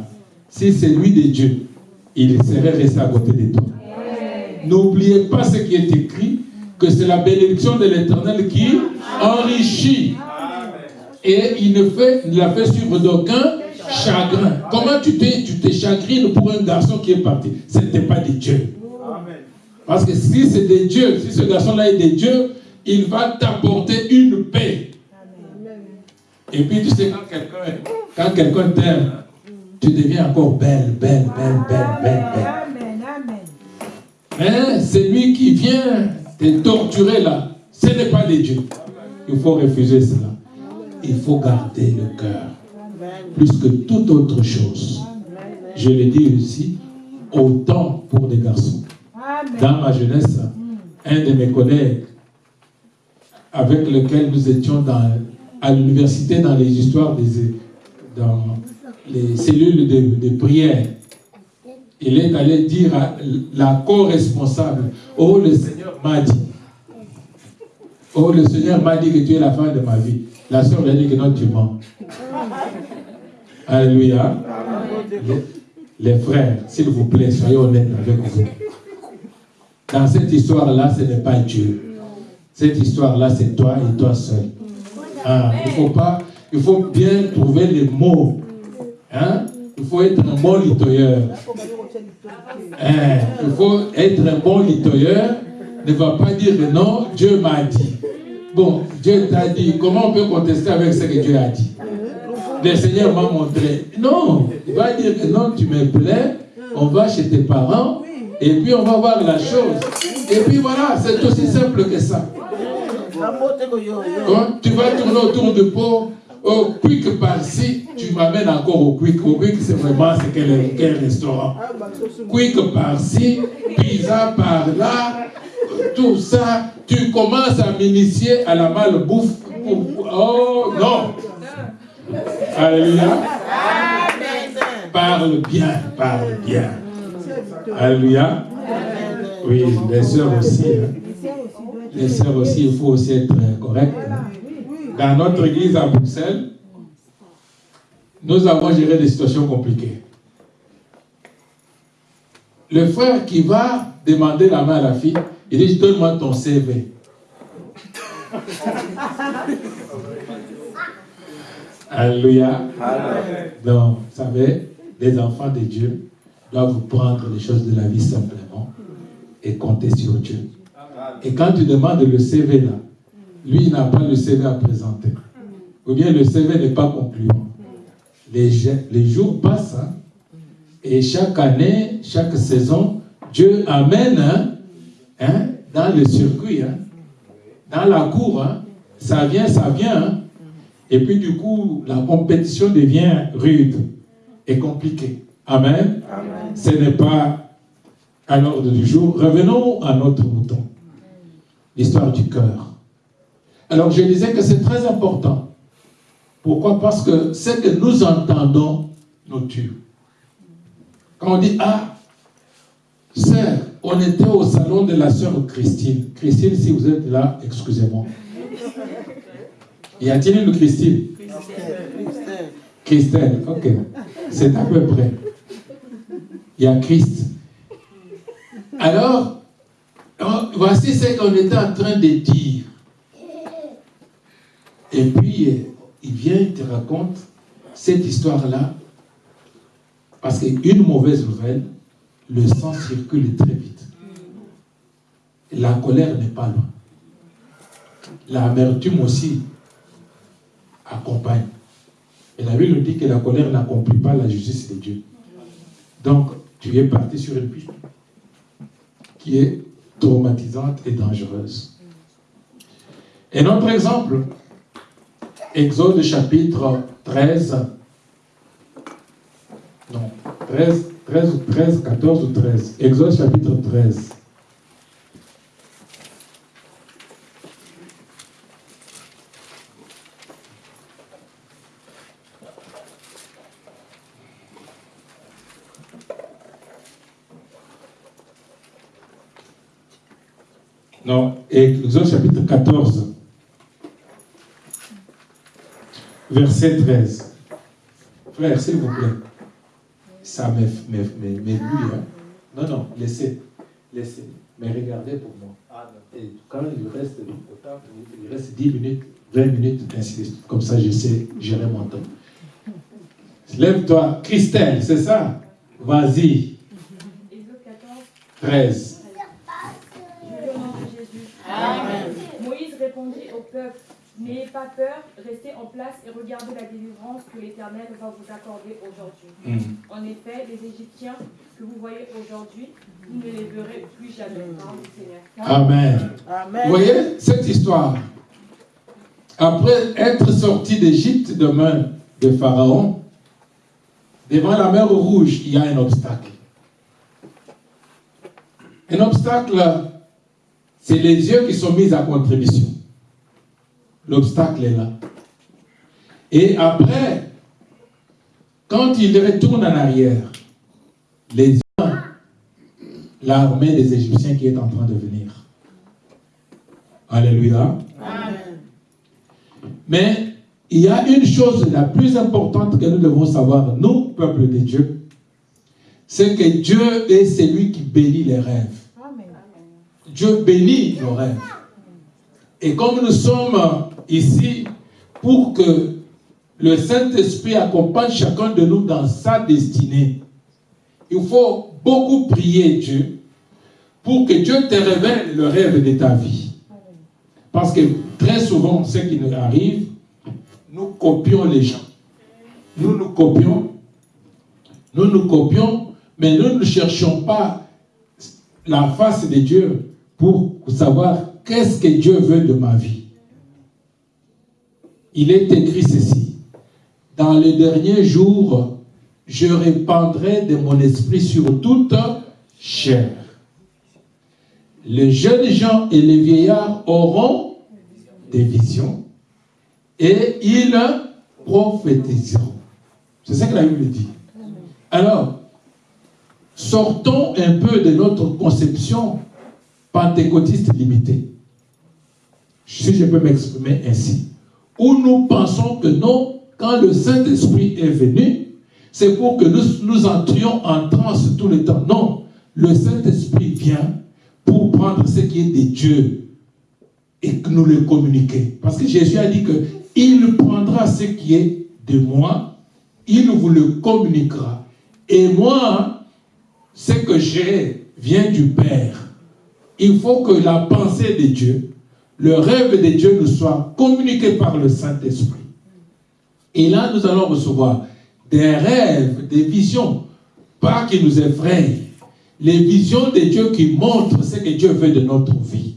si c'est lui de Dieu, il serait resté à côté de toi. N'oubliez pas ce qui est écrit, que c'est la bénédiction de l'Éternel qui enrichit. Et il ne, fait, ne la fait suivre d'aucun chagrin. Comment tu te, chagrines pour un garçon qui est parti? Ce n'était pas de Dieu. Parce que si c'est de Dieu, si ce garçon-là est de Dieu, il va t'apporter une paix. Et puis tu sais, quand quelqu'un t'aime, tu deviens encore belle, belle, belle, belle, belle, belle. Mais c'est lui qui vient te torturer là. Ce n'est pas de Dieu. Il faut refuser cela. Il faut garder le cœur. Plus que toute autre chose. Je le dis aussi, autant pour des garçons. Dans ma jeunesse, un de mes collègues avec lequel nous étions dans, à l'université dans les histoires des dans les cellules de, de prière, il est allé dire à la co-responsable, oh le Seigneur m'a dit, oh le Seigneur m'a dit que tu es la femme de ma vie. La soeur lui a dit que non, tu mens. Alléluia. Les, frères, s'il vous plaît, soyez honnêtes avec vous. Dans cette histoire-là, ce n'est pas Dieu. Cette histoire-là, c'est toi et toi seul. Ah, il faut pas, il faut bien trouver les mots. Hein? Il faut être un bon litoyeur. Hein? Il faut être un bon litoyeur. Ne va pas dire non, Dieu m'a dit. Bon, Dieu t'a dit. Comment on peut contester avec ce que Dieu a dit? Le Seigneur m'a montré. Non, il va dire que non, tu me plais. On va chez tes parents. Et puis on va voir la chose. Et puis voilà, c'est aussi simple que ça. tu vas tourner autour du pot. Au quick par-ci, tu m'amènes encore au quick. Au quick, c'est vraiment c'est quel, quel restaurant. Quick par-ci, pizza par-là, tout ça. Tu commences à m'initier à la malbouffe. Oh non! Alléluia. Parle bien, parle bien. Alléluia. Oui, les sœurs aussi. Hein. Les sœurs aussi, il faut aussi être correct. Hein. Dans notre église à Bruxelles, nous avons géré des situations compliquées. Le frère qui va demander la main à la fille, il dit, donne-moi ton CV. Alléluia. Donc, vous savez, les enfants de Dieu doivent prendre les choses de la vie simplement et compter sur Dieu. Et quand tu demandes le CV là, lui il n'a pas le CV à présenter. Ou bien le CV n'est pas concluant. Les, les jours passent hein, et chaque année, chaque saison, Dieu amène hein, hein, dans le circuit, dans la cour, ça vient, ça vient. Et puis du coup, la compétition devient rude et compliquée. Amen. Ce n'est pas à l'ordre du jour. Revenons à notre mouton. L'histoire du cœur. Alors je disais que c'est très important. Pourquoi? Parce que ce que nous entendons nous tue. Quand on dit, ah, sœur, on était au salon de la sœur Christine. Christine, si vous êtes là, excusez-moi. Y a-t-il une Christine? Christine, ok. C'est à peu près il y a Christ. Alors, voici ce qu'on était en train de dire. Et puis, il vient, il te raconte cette histoire-là, parce qu'une mauvaise nouvelle, le sang circule très vite. La colère n'est pas loin. L'amertume aussi accompagne. Et la Bible dit que la colère n'accomplit pas la justice de Dieu. Donc, tu es parti sur une piste qui est traumatisante et dangereuse. Un autre exemple, Exode chapitre 13, non, 13, 13, 13, 14 ou 13. Exode chapitre 13. Non, Exode chapitre 14, verset 13. Frère, s'il vous plaît, ça me hein. Non, non, laissez, laissez. Mais regardez pour moi. Et quand il reste, il reste 10 minutes, 20 minutes, ainsi Comme ça, je sais gérer mon temps. Lève-toi. Christelle, c'est ça? Vas-y. 13. au peuple, n'ayez pas peur, restez en place et regardez la délivrance que l'Éternel va vous accorder aujourd'hui. Mm. En effet, les Égyptiens que vous voyez aujourd'hui, vous ne les verrez plus jamais. Amen. Amen. Vous voyez cette histoire? Après être sorti d'Égypte de main de Pharaon, devant la mer Rouge, il y a un obstacle. Un obstacle, c'est les yeux qui sont mis à contribution. L'obstacle est là. Et après, quand il retourne en arrière, les yeux, l'armée des Égyptiens qui est en train de venir. Alléluia. Mais il y a une chose la plus importante que nous devons savoir, nous, peuple de Dieu, c'est que Dieu est celui qui bénit les rêves. Dieu bénit nos rêves. Et comme nous sommes ici pour que le Saint-Esprit accompagne chacun de nous dans sa destinée, il faut beaucoup prier Dieu pour que Dieu te révèle le rêve de ta vie. Parce que très souvent, ce qui nous arrive, nous copions les gens. Nous nous copions, nous nous copions, mais nous ne cherchons pas la face de Dieu pour savoir qu'est-ce que Dieu veut de ma vie. Il est écrit ceci. Dans les derniers jours, je répandrai de mon esprit sur toute chair. Les jeunes gens et les vieillards auront des visions et ils prophétiseront. C'est ça que la Bible dit. Alors, sortons un peu de notre conception pentecôtiste limitée, si je peux m'exprimer ainsi, où nous pensons que non, quand le Saint-Esprit est venu, c'est pour que nous, nous entrions en transe tout le temps. Non, le Saint-Esprit vient pour prendre ce qui est de Dieu et que nous le communiquer. Parce que Jésus a dit que il prendra ce qui est de moi, il vous le communiquera. Et moi, ce que j'ai vient du Père. Il faut que la pensée de Dieu, le rêve de Dieu nous soit communiqué par le Saint-Esprit. Et là, nous allons recevoir des rêves, des visions, pas qui nous effrayent, les visions de Dieu qui montrent ce que Dieu veut de notre vie.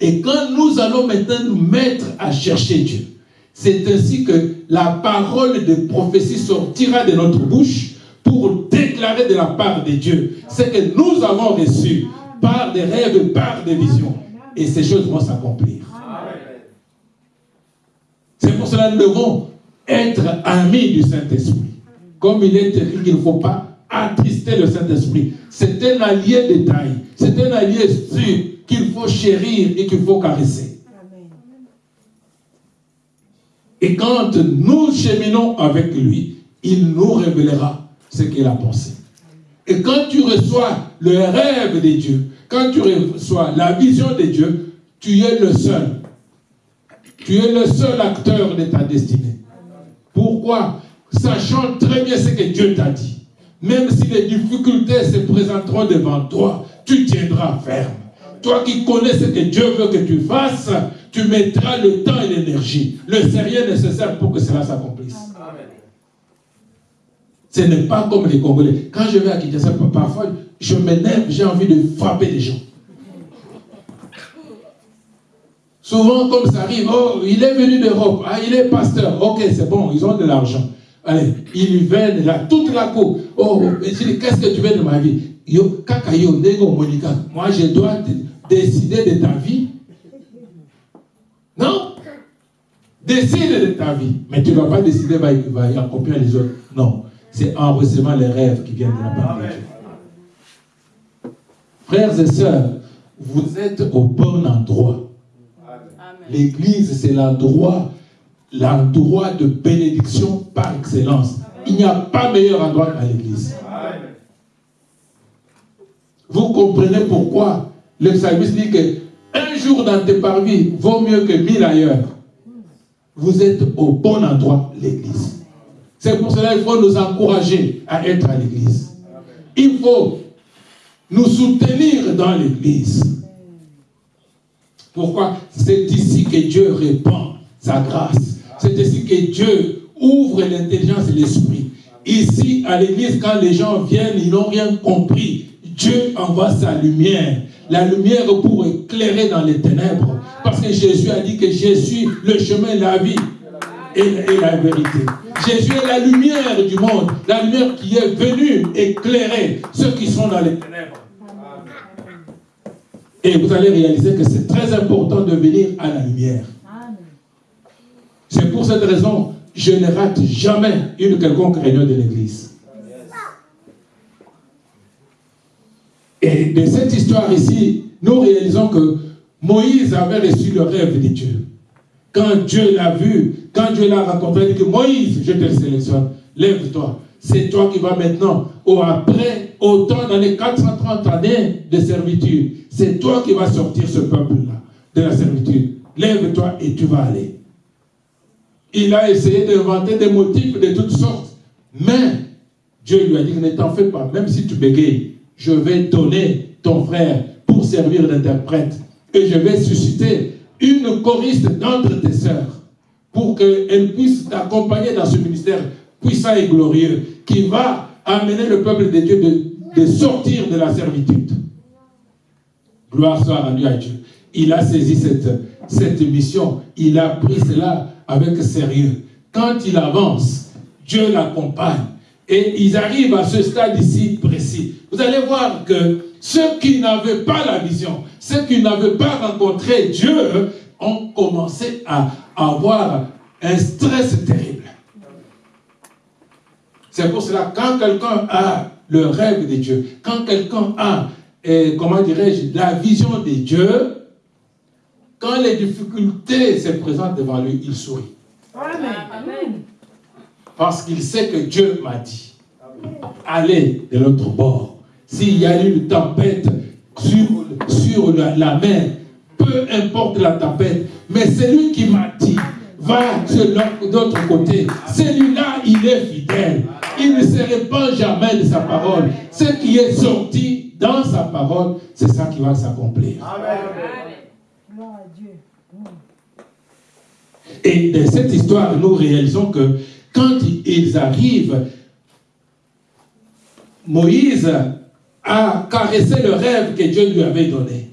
Et quand nous allons maintenant nous mettre à chercher Dieu, c'est ainsi que la parole de prophétie sortira de notre bouche pour déclarer de la part de Dieu ce que nous avons reçu par des rêves, par des visions. Et ces choses vont s'accomplir. C'est pour cela que nous devons être amis du Saint-Esprit. Comme il est écrit qu'il ne faut pas attrister le Saint-Esprit. C'est un allié de taille. C'est un allié sûr qu'il faut chérir et qu'il faut caresser. Et quand nous cheminons avec lui, il nous révélera ce qu'il a pensé. Et quand tu reçois le rêve de Dieu, quand tu reçois la vision de Dieu, tu es le seul. Tu es le seul acteur de ta destinée. Pourquoi? Sachant très bien ce que Dieu t'a dit. Même si les difficultés se présenteront devant toi, tu tiendras ferme. Toi qui connais ce que Dieu veut que tu fasses, tu mettras le temps et l'énergie, le sérieux nécessaire pour que cela s'accomplisse. Ce n'est pas comme les Congolais. Quand je vais à Kinshasa, parfois, je m'énerve, j'ai envie de frapper les gens. Souvent, comme ça arrive, oh, il est venu d'Europe, ah, il est pasteur, ok, c'est bon, ils ont de l'argent. Allez, ils viennent là, toute la cour. Oh, qu'est-ce que tu veux de ma vie? Yo, moi je dois décider de ta vie. Non? Décide de ta vie. Mais tu ne vas pas décider, va, va accomplir les autres. Non. C'est en recevant les rêves qui viennent de la part de Dieu. Frères et sœurs, vous êtes au bon endroit. L'église, c'est l'endroit, l'endroit de bénédiction par excellence. Il n'y a pas meilleur endroit qu'à l'église. Vous comprenez pourquoi le psalmiste dit que un jour dans tes parvis vaut mieux que mille ailleurs. Vous êtes au bon endroit, l'église. C'est pour cela qu'il faut nous encourager à être à l'église. Il faut nous soutenir dans l'église. Pourquoi? C'est ici que Dieu répand sa grâce. C'est ici que Dieu ouvre l'intelligence et l'esprit. Ici, à l'église, quand les gens viennent, ils n'ont rien compris. Dieu envoie sa lumière la lumière pour éclairer dans les ténèbres. Parce que Jésus a dit que je suis le chemin, la vie et, la vérité. Jésus est la lumière du monde, la lumière qui est venue éclairer ceux qui sont dans les ténèbres. Et vous allez réaliser que c'est très important de venir à la lumière. C'est pour cette raison, je ne rate jamais une quelconque réunion de l'Église. Et de cette histoire ici, nous réalisons que Moïse avait reçu le rêve de Dieu. Quand Dieu l'a vu, quand Dieu l'a rencontré, il dit que Moïse, je te sélectionne, lève-toi. C'est toi qui vas maintenant, au après, autant dans les 430 années de servitude, c'est toi qui vas sortir ce peuple-là de la servitude. Lève-toi et tu vas aller. Il a essayé d'inventer des motifs de toutes sortes. Mais Dieu lui a dit, ne t'en fais pas, même si tu bégayes, je vais donner ton frère pour servir d'interprète. Et je vais susciter une choriste d'entre tes sœurs pour qu'elle puisse t'accompagner dans ce ministère puissant et glorieux qui va amener le peuple de Dieu de, sortir de la servitude. Gloire soit rendue à Dieu. Il a saisi cette, cette mission. Il a pris cela avec sérieux. Quand il avance, Dieu l'accompagne. Et ils arrivent à ce stade ici précis. Vous allez voir que ceux qui n'avaient pas la vision, ceux qui n'avaient pas rencontré Dieu, ont commencé à avoir un stress terrible. C'est pour cela, quand quelqu'un a le rêve de Dieu, quand quelqu'un a, et, comment dirais-je, la vision de Dieu, quand les difficultés se présentent devant lui, il sourit. Amen. Parce qu'il sait que Dieu m'a dit, allez de l'autre bord. S'il y a une tempête sur, sur la, mer, peu importe la tempête, mais c'est lui qui m'a dit, va de l'autre côté. Celui-là, il est fidèle. Il ne se répand jamais de sa parole. Ce qui est sorti dans sa parole, c'est ça qui va s'accomplir. Amen. Et de cette histoire, nous réalisons que quand ils arrivent, Moïse a caressé le rêve que Dieu lui avait donné.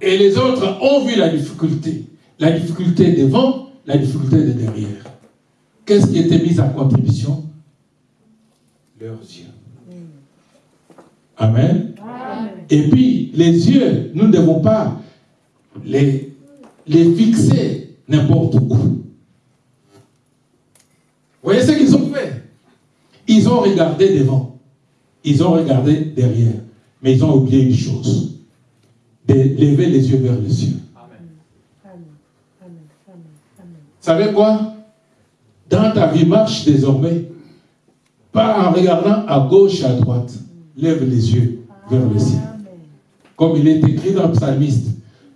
Et les autres ont vu la difficulté. La difficulté devant, la difficulté de derrière. Qu'est-ce qui était mis en contribution? Leurs yeux. Amen. Et puis, les yeux, nous ne devons pas les, les fixer n'importe où. Vous voyez ce qu'ils ont fait? Ils ont regardé devant. Ils ont regardé derrière. Mais ils ont oublié une chose. De lever les yeux vers les cieux. Vous savez quoi? Dans ta vie, marche désormais. Pas en regardant à gauche, à droite. Lève les yeux vers le ciel. Comme il est écrit dans le psalmiste.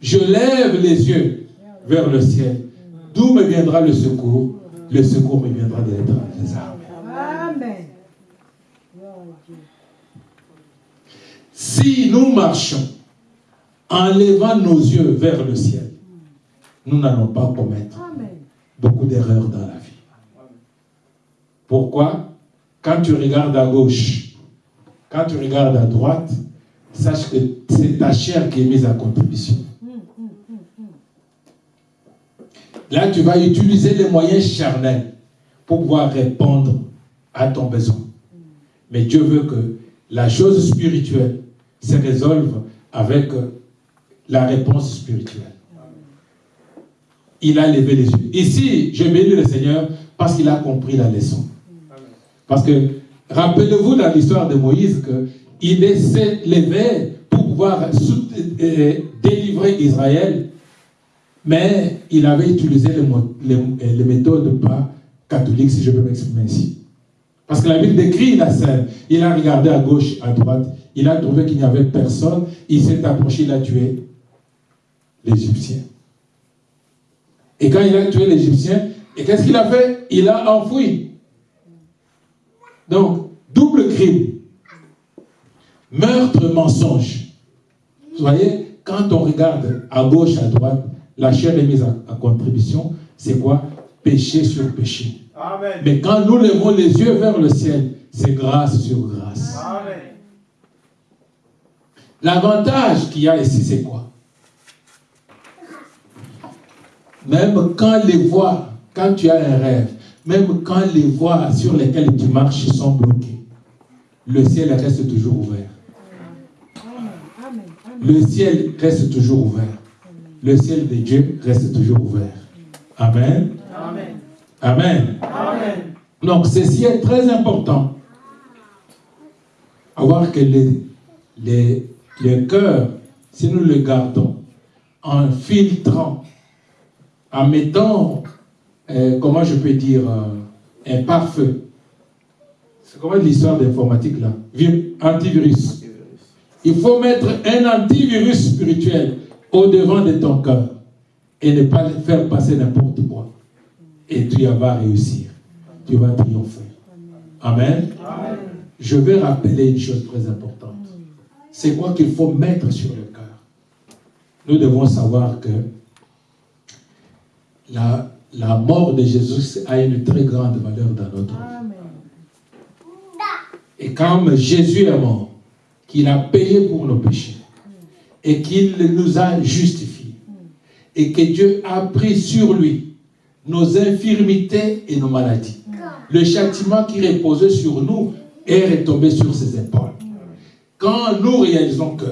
Je lève les yeux vers le ciel. D'où me viendra le secours? Le secours me viendra de des Amen. Si nous marchons en levant nos yeux vers le ciel, nous n'allons pas commettre beaucoup d'erreurs dans la vie. Pourquoi? Quand tu regardes à gauche, quand tu regardes à droite, sache que c'est ta chair qui est mise à contribution. Là, tu vas utiliser les moyens charnels pour pouvoir répondre à ton besoin. Mais Dieu veut que la chose spirituelle se résolve avec la réponse spirituelle il a levé les yeux. Ici, je bénis le Seigneur parce qu'il a compris la leçon. Parce que, rappelez-vous dans l'histoire de Moïse qu'il s'est levé pour pouvoir euh, délivrer Israël, mais il avait utilisé les, méthodes pas catholiques, si je peux m'exprimer ainsi. Parce que la Bible décrit la scène. Il a regardé à gauche, à droite. Il a trouvé qu'il n'y avait personne. Il s'est approché, il a tué l'Égyptien. Et quand il a tué l'Égyptien, et qu'est-ce qu'il a fait? Il a enfoui. Donc, double crime. Meurtre, mensonge. Vous voyez, quand on regarde à gauche, à droite, la chair est mise à, contribution, c'est quoi? Péché sur péché. Mais quand nous levons les yeux vers le ciel, c'est grâce sur grâce. L'avantage qu'il y a ici, c'est quoi? Même quand les voies, quand tu as un rêve, même quand les voies sur lesquelles tu marches sont bloquées, le ciel reste toujours ouvert. Le ciel reste toujours ouvert. Le ciel de Dieu reste toujours ouvert. Amen. Amen. Amen. Donc, ceci est très important. À voir que les, les, les cœurs, si nous le gardons, en filtrant, en mettant, euh, comment je peux dire, euh, un pare-feu. C'est comment l'histoire d'informatique là? Antivirus. Il faut mettre un antivirus spirituel au devant de ton cœur et ne pas faire passer n'importe quoi. Et tu vas réussir. Tu vas triompher. Amen. Je vais rappeler une chose très importante. C'est quoi qu'il faut mettre sur le cœur? Nous devons savoir que la, la mort de Jésus a une très grande valeur dans notre vie. Et comme Jésus est mort, qu'il a payé pour nos péchés, et qu'il nous a justifiés, et que Dieu a pris sur lui nos infirmités et nos maladies. Le châtiment qui reposait sur nous est retombé sur ses épaules. Quand nous réalisons que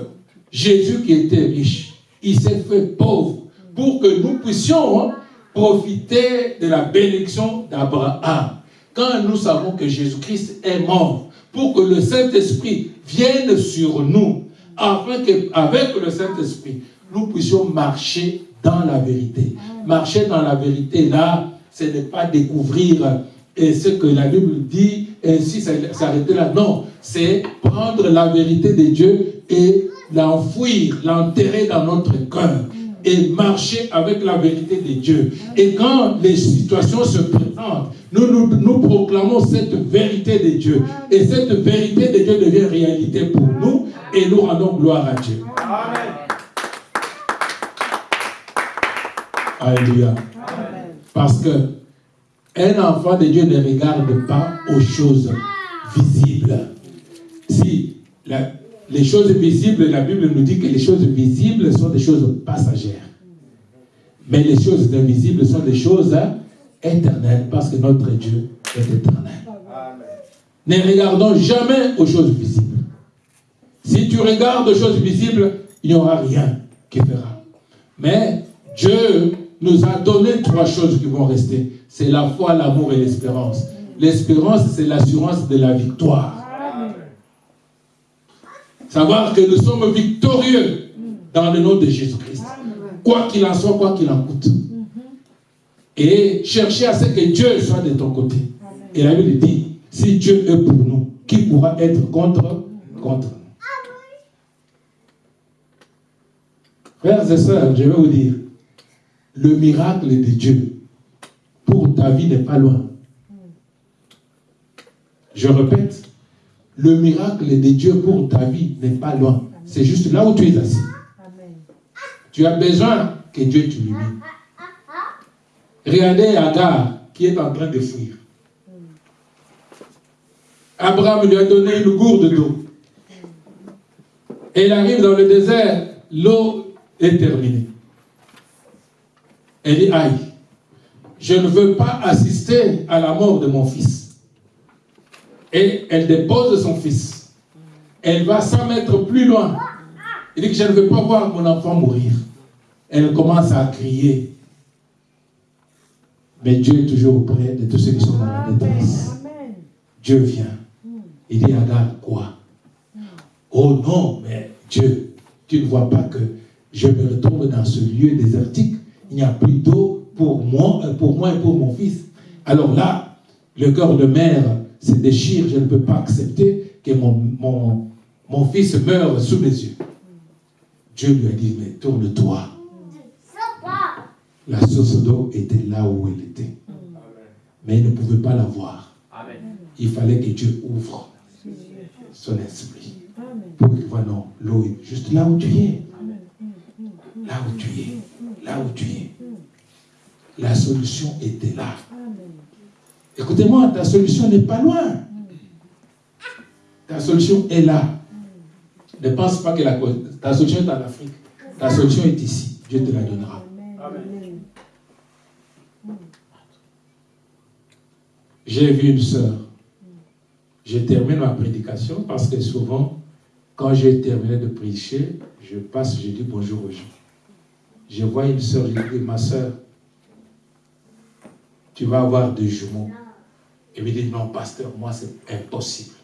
Jésus qui était riche, il s'est fait pauvre pour que nous puissions profiter de la bénédiction d'Abraham. Quand nous savons que Jésus-Christ est mort pour que le Saint-Esprit vienne sur nous, afin qu'avec le Saint-Esprit, nous puissions marcher dans la vérité. Marcher dans la vérité, là, ce n'est pas découvrir et ce que la Bible dit, ainsi s'arrêter là. Non, c'est prendre la vérité de Dieu et l'enfouir, l'enterrer dans notre cœur et marcher avec la vérité de Dieu. Et quand les situations se présentent, nous, nous, nous, proclamons cette vérité de Dieu. Et cette vérité de Dieu devient réalité pour nous et nous rendons gloire à Dieu. Amen. Alléluia. Parce que un enfant de Dieu ne regarde pas aux choses visibles. Si les choses visibles, la Bible nous dit que les choses visibles sont des choses passagères. Mais les choses invisibles sont des choses éternelles parce que notre Dieu est éternel. Ne regardons jamais aux choses visibles. Si tu regardes aux choses visibles, il n'y aura rien qui fera. Mais Dieu nous a donné trois choses qui vont rester. C'est la foi, l'amour et l'espérance. L'espérance, c'est l'assurance de la victoire. Savoir que nous sommes victorieux dans le nom de Jésus-Christ. Quoi qu'il en soit, quoi qu'il en coûte. Et chercher à ce que Dieu soit de ton côté. Et la Bible dit, si Dieu est pour nous, qui pourra être contre, contre nous? Frères et sœurs, je vais vous dire, le miracle de Dieu pour ta vie n'est pas loin. Je répète, le miracle de Dieu pour ta vie n'est pas loin. C'est juste là où tu es assis. Tu as besoin que Dieu t'illumine. Regardez Agar qui est en train de fuir. Abraham lui a donné une gourde d'eau. Il arrive dans le désert, l'eau est terminée. Elle dit, aïe, je ne veux pas assister à la mort de mon fils. Et elle dépose son fils. Elle va 100 mètres plus loin. Elle dit que je ne veux pas voir mon enfant mourir. Elle commence à crier. Mais Dieu est toujours auprès de tous ceux qui sont dans la détresse. Dieu vient. Il dit, regarde quoi? Oh non, mais Dieu, tu ne vois pas que je me retrouve dans ce lieu désertique il n'y a plus d'eau pour moi, euh, pour moi et pour mon fils. Alors là, le cœur de mère se déchire, je ne peux pas accepter que mon, mon, mon fils meure sous mes yeux. Dieu lui a dit, mais tourne-toi. La source d'eau était là où elle était. Mais il ne pouvait pas la voir. Il fallait que Dieu ouvre son esprit. Pour qu'il voit, non, l'eau est juste là où tu es. Là où tu es là où tu es. La solution était là. Écoutez-moi, ta solution n'est pas loin. Ta solution est là. Ne pense pas que la, ta solution est en Afrique. Ta solution est ici. Dieu te la donnera. J'ai vu une sœur. Je termine ma prédication parce que souvent, quand j'ai terminé de prêcher, je passe, je dis bonjour aux gens. Je vois une sœur, je dis, ma sœur, tu vas avoir deux jumeaux. Et me dit, non, pasteur, moi, c'est impossible.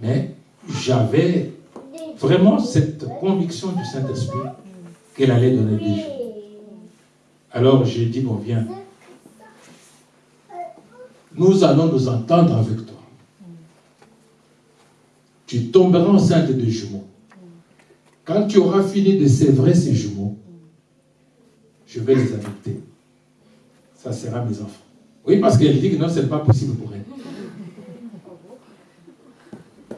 Mais j'avais vraiment cette conviction du Saint-Esprit qu'elle allait donner des jumeaux. Alors j'ai dit, bon, viens. Nous allons nous entendre avec toi. Tu tomberas enceinte de jumeaux. Quand tu auras fini de sévrer ces jumeaux, je vais les adopter. Ça sera mes enfants. Oui, parce qu'elle dit que non, ce n'est pas possible pour elle.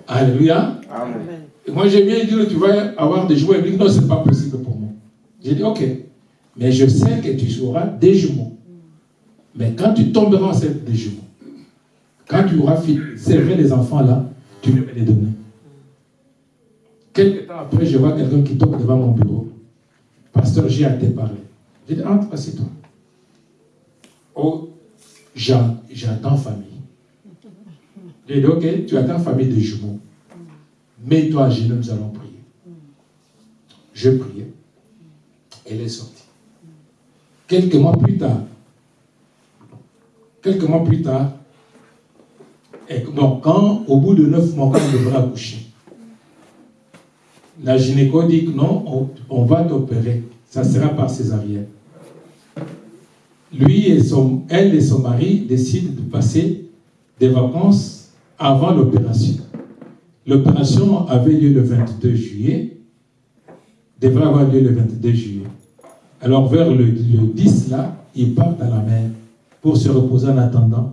Alléluia. Amen. Et moi, j'ai bien dit, tu vas avoir des jumeaux. Elle dit, non, ce n'est pas possible pour moi. J'ai dit, ok. Mais je sais que tu seras des jumeaux. Mais quand tu tomberas enceinte des jumeaux, quand tu auras servi les enfants là, tu me les donner. Quelques temps après, je vois quelqu'un qui tombe devant mon bureau. Pasteur, j'ai à te parler. J'ai dit, entre, assieds-toi. Oh, j'attends famille. J'ai dit, ok, tu attends famille de jumeaux. Mets-toi à nous allons prier. Je priais. Elle est sortie. Quelques mois plus tard, quelques mois plus tard, au bout de neuf mois, quand on devrait accoucher, la gynéco dit que non, on, va t'opérer. Ça sera par césarienne. Lui et son, elle et son mari décident de passer des vacances avant l'opération. L'opération avait lieu le 22 juillet, devrait avoir lieu le 22 juillet. Alors vers le, 10 là, ils partent à la mer pour se reposer en attendant.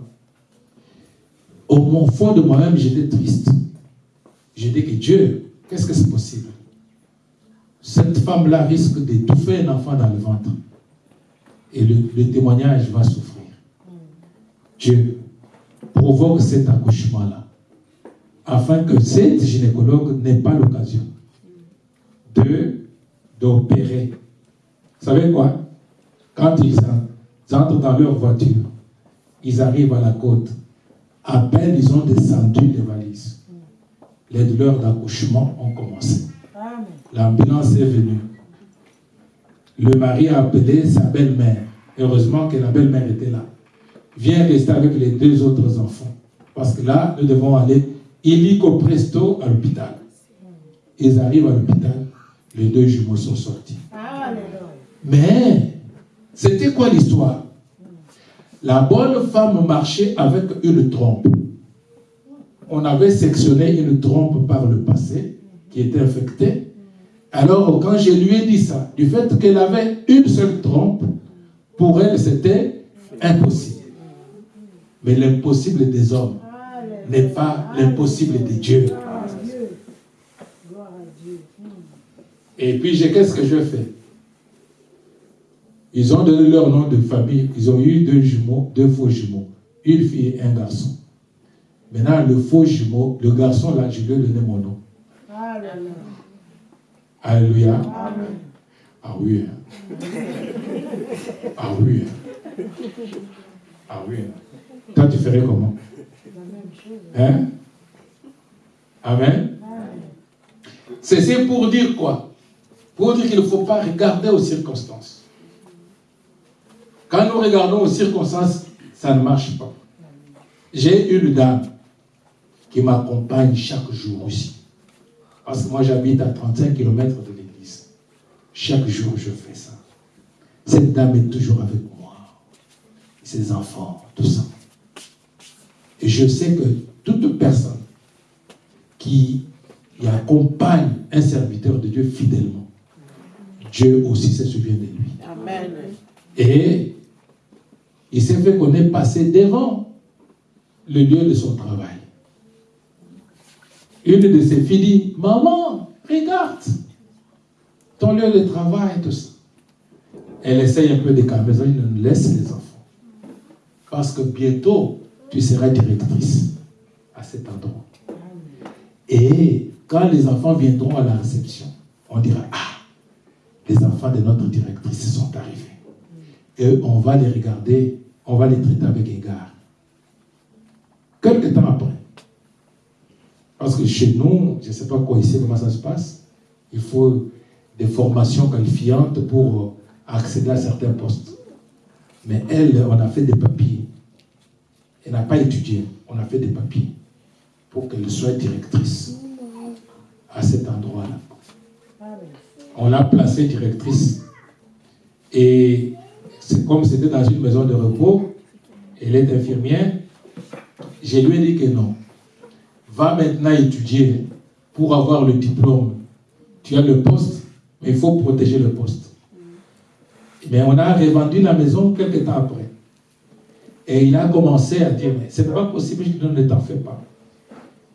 Au fond de moi-même, j'étais triste. J'ai dit que Dieu, qu'est-ce que c'est possible? Cette femme-là risque d'étouffer un enfant dans le ventre. Et le, le témoignage va souffrir. Dieu provoque cet accouchement-là afin que cette gynécologue n'ait pas l'occasion d'opérer. Vous savez quoi? Quand ils entrent dans leur voiture, ils arrivent à la côte. À peine ils ont descendu les valises. Les douleurs d'accouchement ont commencé. L'ambulance est venue. Le mari a appelé sa belle-mère. Heureusement que la belle-mère était là. Viens rester avec les deux autres enfants. Parce que là, nous devons aller illico presto à l'hôpital. Ils arrivent à l'hôpital, les deux jumeaux sont sortis. Mais, c'était quoi l'histoire? La bonne femme marchait avec une trompe. On avait sectionné une trompe par le passé qui était infectée. Alors, quand je lui ai dit ça, du fait qu'elle avait une seule trompe, pour elle, c'était impossible. Mais l'impossible des hommes n'est pas l'impossible de Dieu. Et puis, qu'est-ce que je fais? Ils ont donné leur nom de famille. Ils ont eu deux jumeaux, deux faux jumeaux. Une fille et un garçon. Maintenant, le faux jumeau, le garçon, là, je lui ai donné mon nom. Alléluia. Ah oui. Hein. Ah oui. Hein. Ah oui. Hein. Toi, tu ferais comment? Hein? Amen? C'est pour dire quoi? Pour dire qu'il ne faut pas regarder aux circonstances. Quand nous regardons aux circonstances, ça ne marche pas. J'ai une dame qui m'accompagne chaque jour aussi. Parce que moi, j'habite à 35 km de l'église. Chaque jour, je fais ça. Cette dame est toujours avec moi. Ses enfants, tout ça. Et je sais que toute personne qui, accompagne un serviteur de Dieu fidèlement, Dieu aussi se souvient de lui. Amen. Et il s'est fait qu'on est passé devant le lieu de son travail. Une de ses filles dit, maman, regarde, ton lieu de travail, tout ça. Elle essaye un peu de calmer, elle laisse les enfants. Parce que bientôt, tu seras directrice à cet endroit. Et quand les enfants viendront à la réception, on dira, ah, les enfants de notre directrice sont arrivés. Et on va les regarder, on va les traiter avec égard. Quelque temps après, parce que chez nous, je ne sais pas quoi ici, comment ça se passe, il faut des formations qualifiantes pour accéder à certains postes. Mais elle, on a fait des papiers. Elle n'a pas étudié, on a fait des papiers pour qu'elle soit directrice à cet endroit-là. On l'a placée directrice. Et c'est comme c'était dans une maison de repos, elle est infirmière, je lui ai dit que non. Va maintenant étudier pour avoir le diplôme. Tu as le poste, mais il faut protéger le poste. Mais on a revendu la maison quelques temps après. Et il a commencé à dire, mais ce n'est pas possible, je ne t'en fais pas.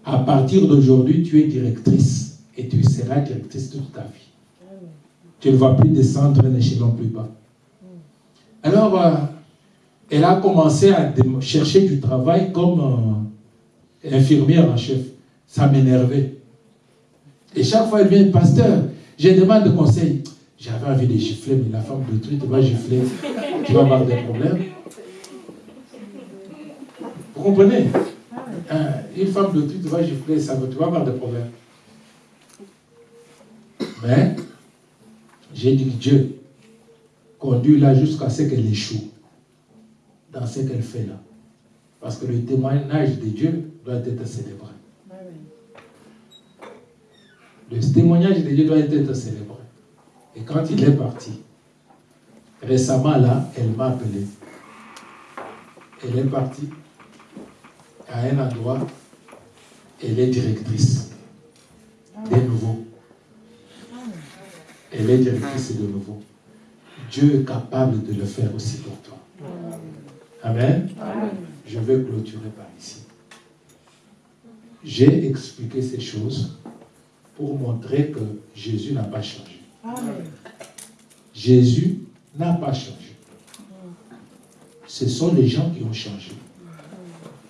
À partir d'aujourd'hui, tu es directrice et tu seras directrice toute ta vie. Tu ne vas plus descendre un échelon plus bas. Alors, euh, elle a commencé à chercher du travail comme euh, infirmière en chef. Ça m'énervait. Et chaque fois, elle vient, pasteur, j'ai demandé de conseil. J'avais envie de gifler, mais la femme de truc va gifler. Tu vas avoir des problèmes. Vous comprenez? Hein, Une femme de truc va gifler, ça, tu vas avoir des problèmes. Mais, j'ai dit Dieu conduit là jusqu'à ce qu'elle échoue dans ce qu'elle fait là. Parce que le témoignage de Dieu doit être célébré. Le témoignage de Dieu doit être célébré. Et quand il est parti, récemment là, elle m'a appelé. Elle est partie à un endroit, elle est directrice de nouveau. Elle est directrice de nouveau. Dieu est capable de le faire aussi pour toi. Amen. Je vais clôturer par ici. J'ai expliqué ces choses pour montrer que Jésus n'a pas changé. Jésus n'a pas changé. Ce sont les gens qui ont changé.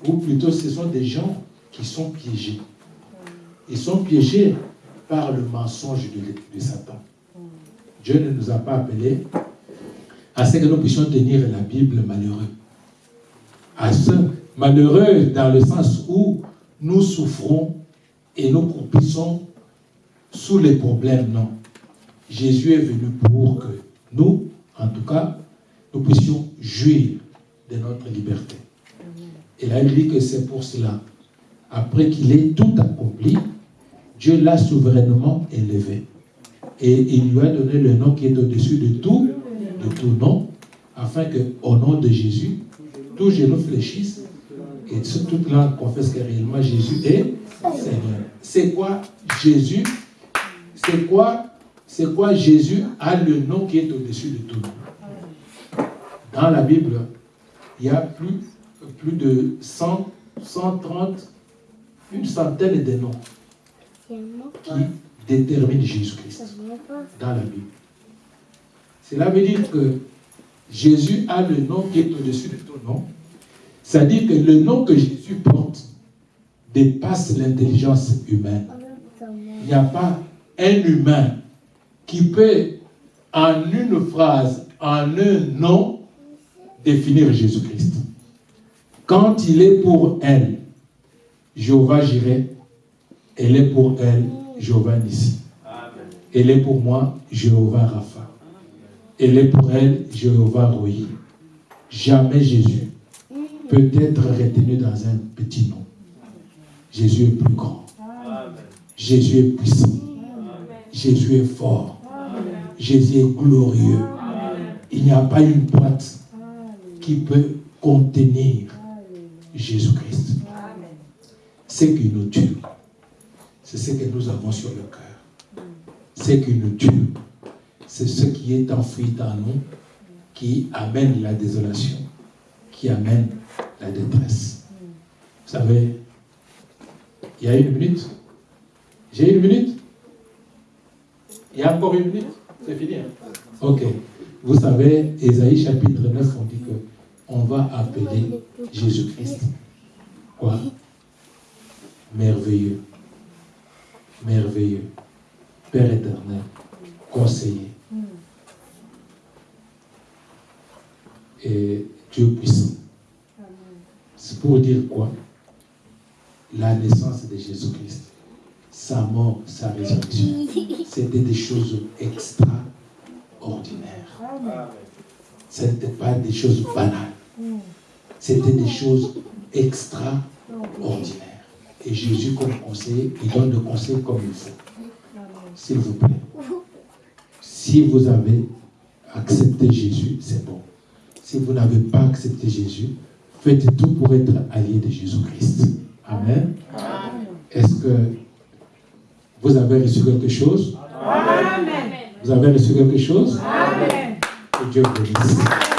Ou plutôt, ce sont des gens qui sont piégés. Ils sont piégés par le mensonge de, Satan. Dieu ne nous a pas appelés à ce que nous puissions tenir la Bible malheureux. À ce malheureux dans le sens où nous souffrons et nous croupissons sous les problèmes, non. Jésus est venu pour que nous, en tout cas, nous puissions jouir de notre liberté. Et là, il dit que c'est pour cela. Après qu'il ait tout accompli, Dieu l'a souverainement élevé. Et il lui a donné le nom qui est au-dessus de tout, de tout nom, afin que, au nom de Jésus, tous genoux et toute langue confesse que réellement Jésus est Seigneur. C'est quoi Jésus? C'est quoi? C'est quoi Jésus a le nom qui est au-dessus de tout nom? Dans la Bible, il y a plus, plus de 100, 130, une centaine de noms qui déterminent Jésus-Christ dans la Bible. Cela veut dire que Jésus a le nom qui est au-dessus de tout nom. C'est-à-dire que le nom que Jésus porte dépasse l'intelligence humaine. Il n'y a pas un humain qui peut, en une phrase, en un nom, définir Jésus-Christ. Quand il est pour elle, Jéhovah Jireh, elle est pour elle, Jéhovah Nissi. Elle est pour moi, Jéhovah Rapha. Elle est pour elle, Jéhovah Rohi. Jamais Jésus peut être retenu dans un petit nom. Jésus est plus grand. Jésus est puissant. Jésus est fort. Jésus est glorieux. Il n'y a pas une boîte qui peut contenir Jésus-Christ. Ce qui nous tue, c'est ce que nous avons sur le cœur. Ce qui nous tue, c'est ce qui est enfoui dans nous, qui amène la désolation, qui amène la détresse. Vous savez, il y a une minute. J'ai une minute. Il y a encore une minute. C'est fini. Hein? Ok. Vous savez, Ésaïe chapitre 9, on dit que on va appeler Jésus-Christ quoi? Merveilleux. merveilleux, Père éternel, conseiller. Et Dieu puissant. C'est pour dire quoi? La naissance de Jésus-Christ, sa mort, sa résurrection, c'était des choses extraordinaires. Ce n'était pas des choses banales. C'était des choses extraordinaires. Et Jésus, comme conseiller, il donne le conseil comme il faut. S'il vous plaît. Si vous avez accepté Jésus, c'est bon. Si vous n'avez pas accepté Jésus, faites tout pour être allié de Jésus-Christ. Amen. Est-ce que vous avez reçu quelque chose? Amen. Vous avez reçu quelque chose? Amen. Que Dieu vous bénisse.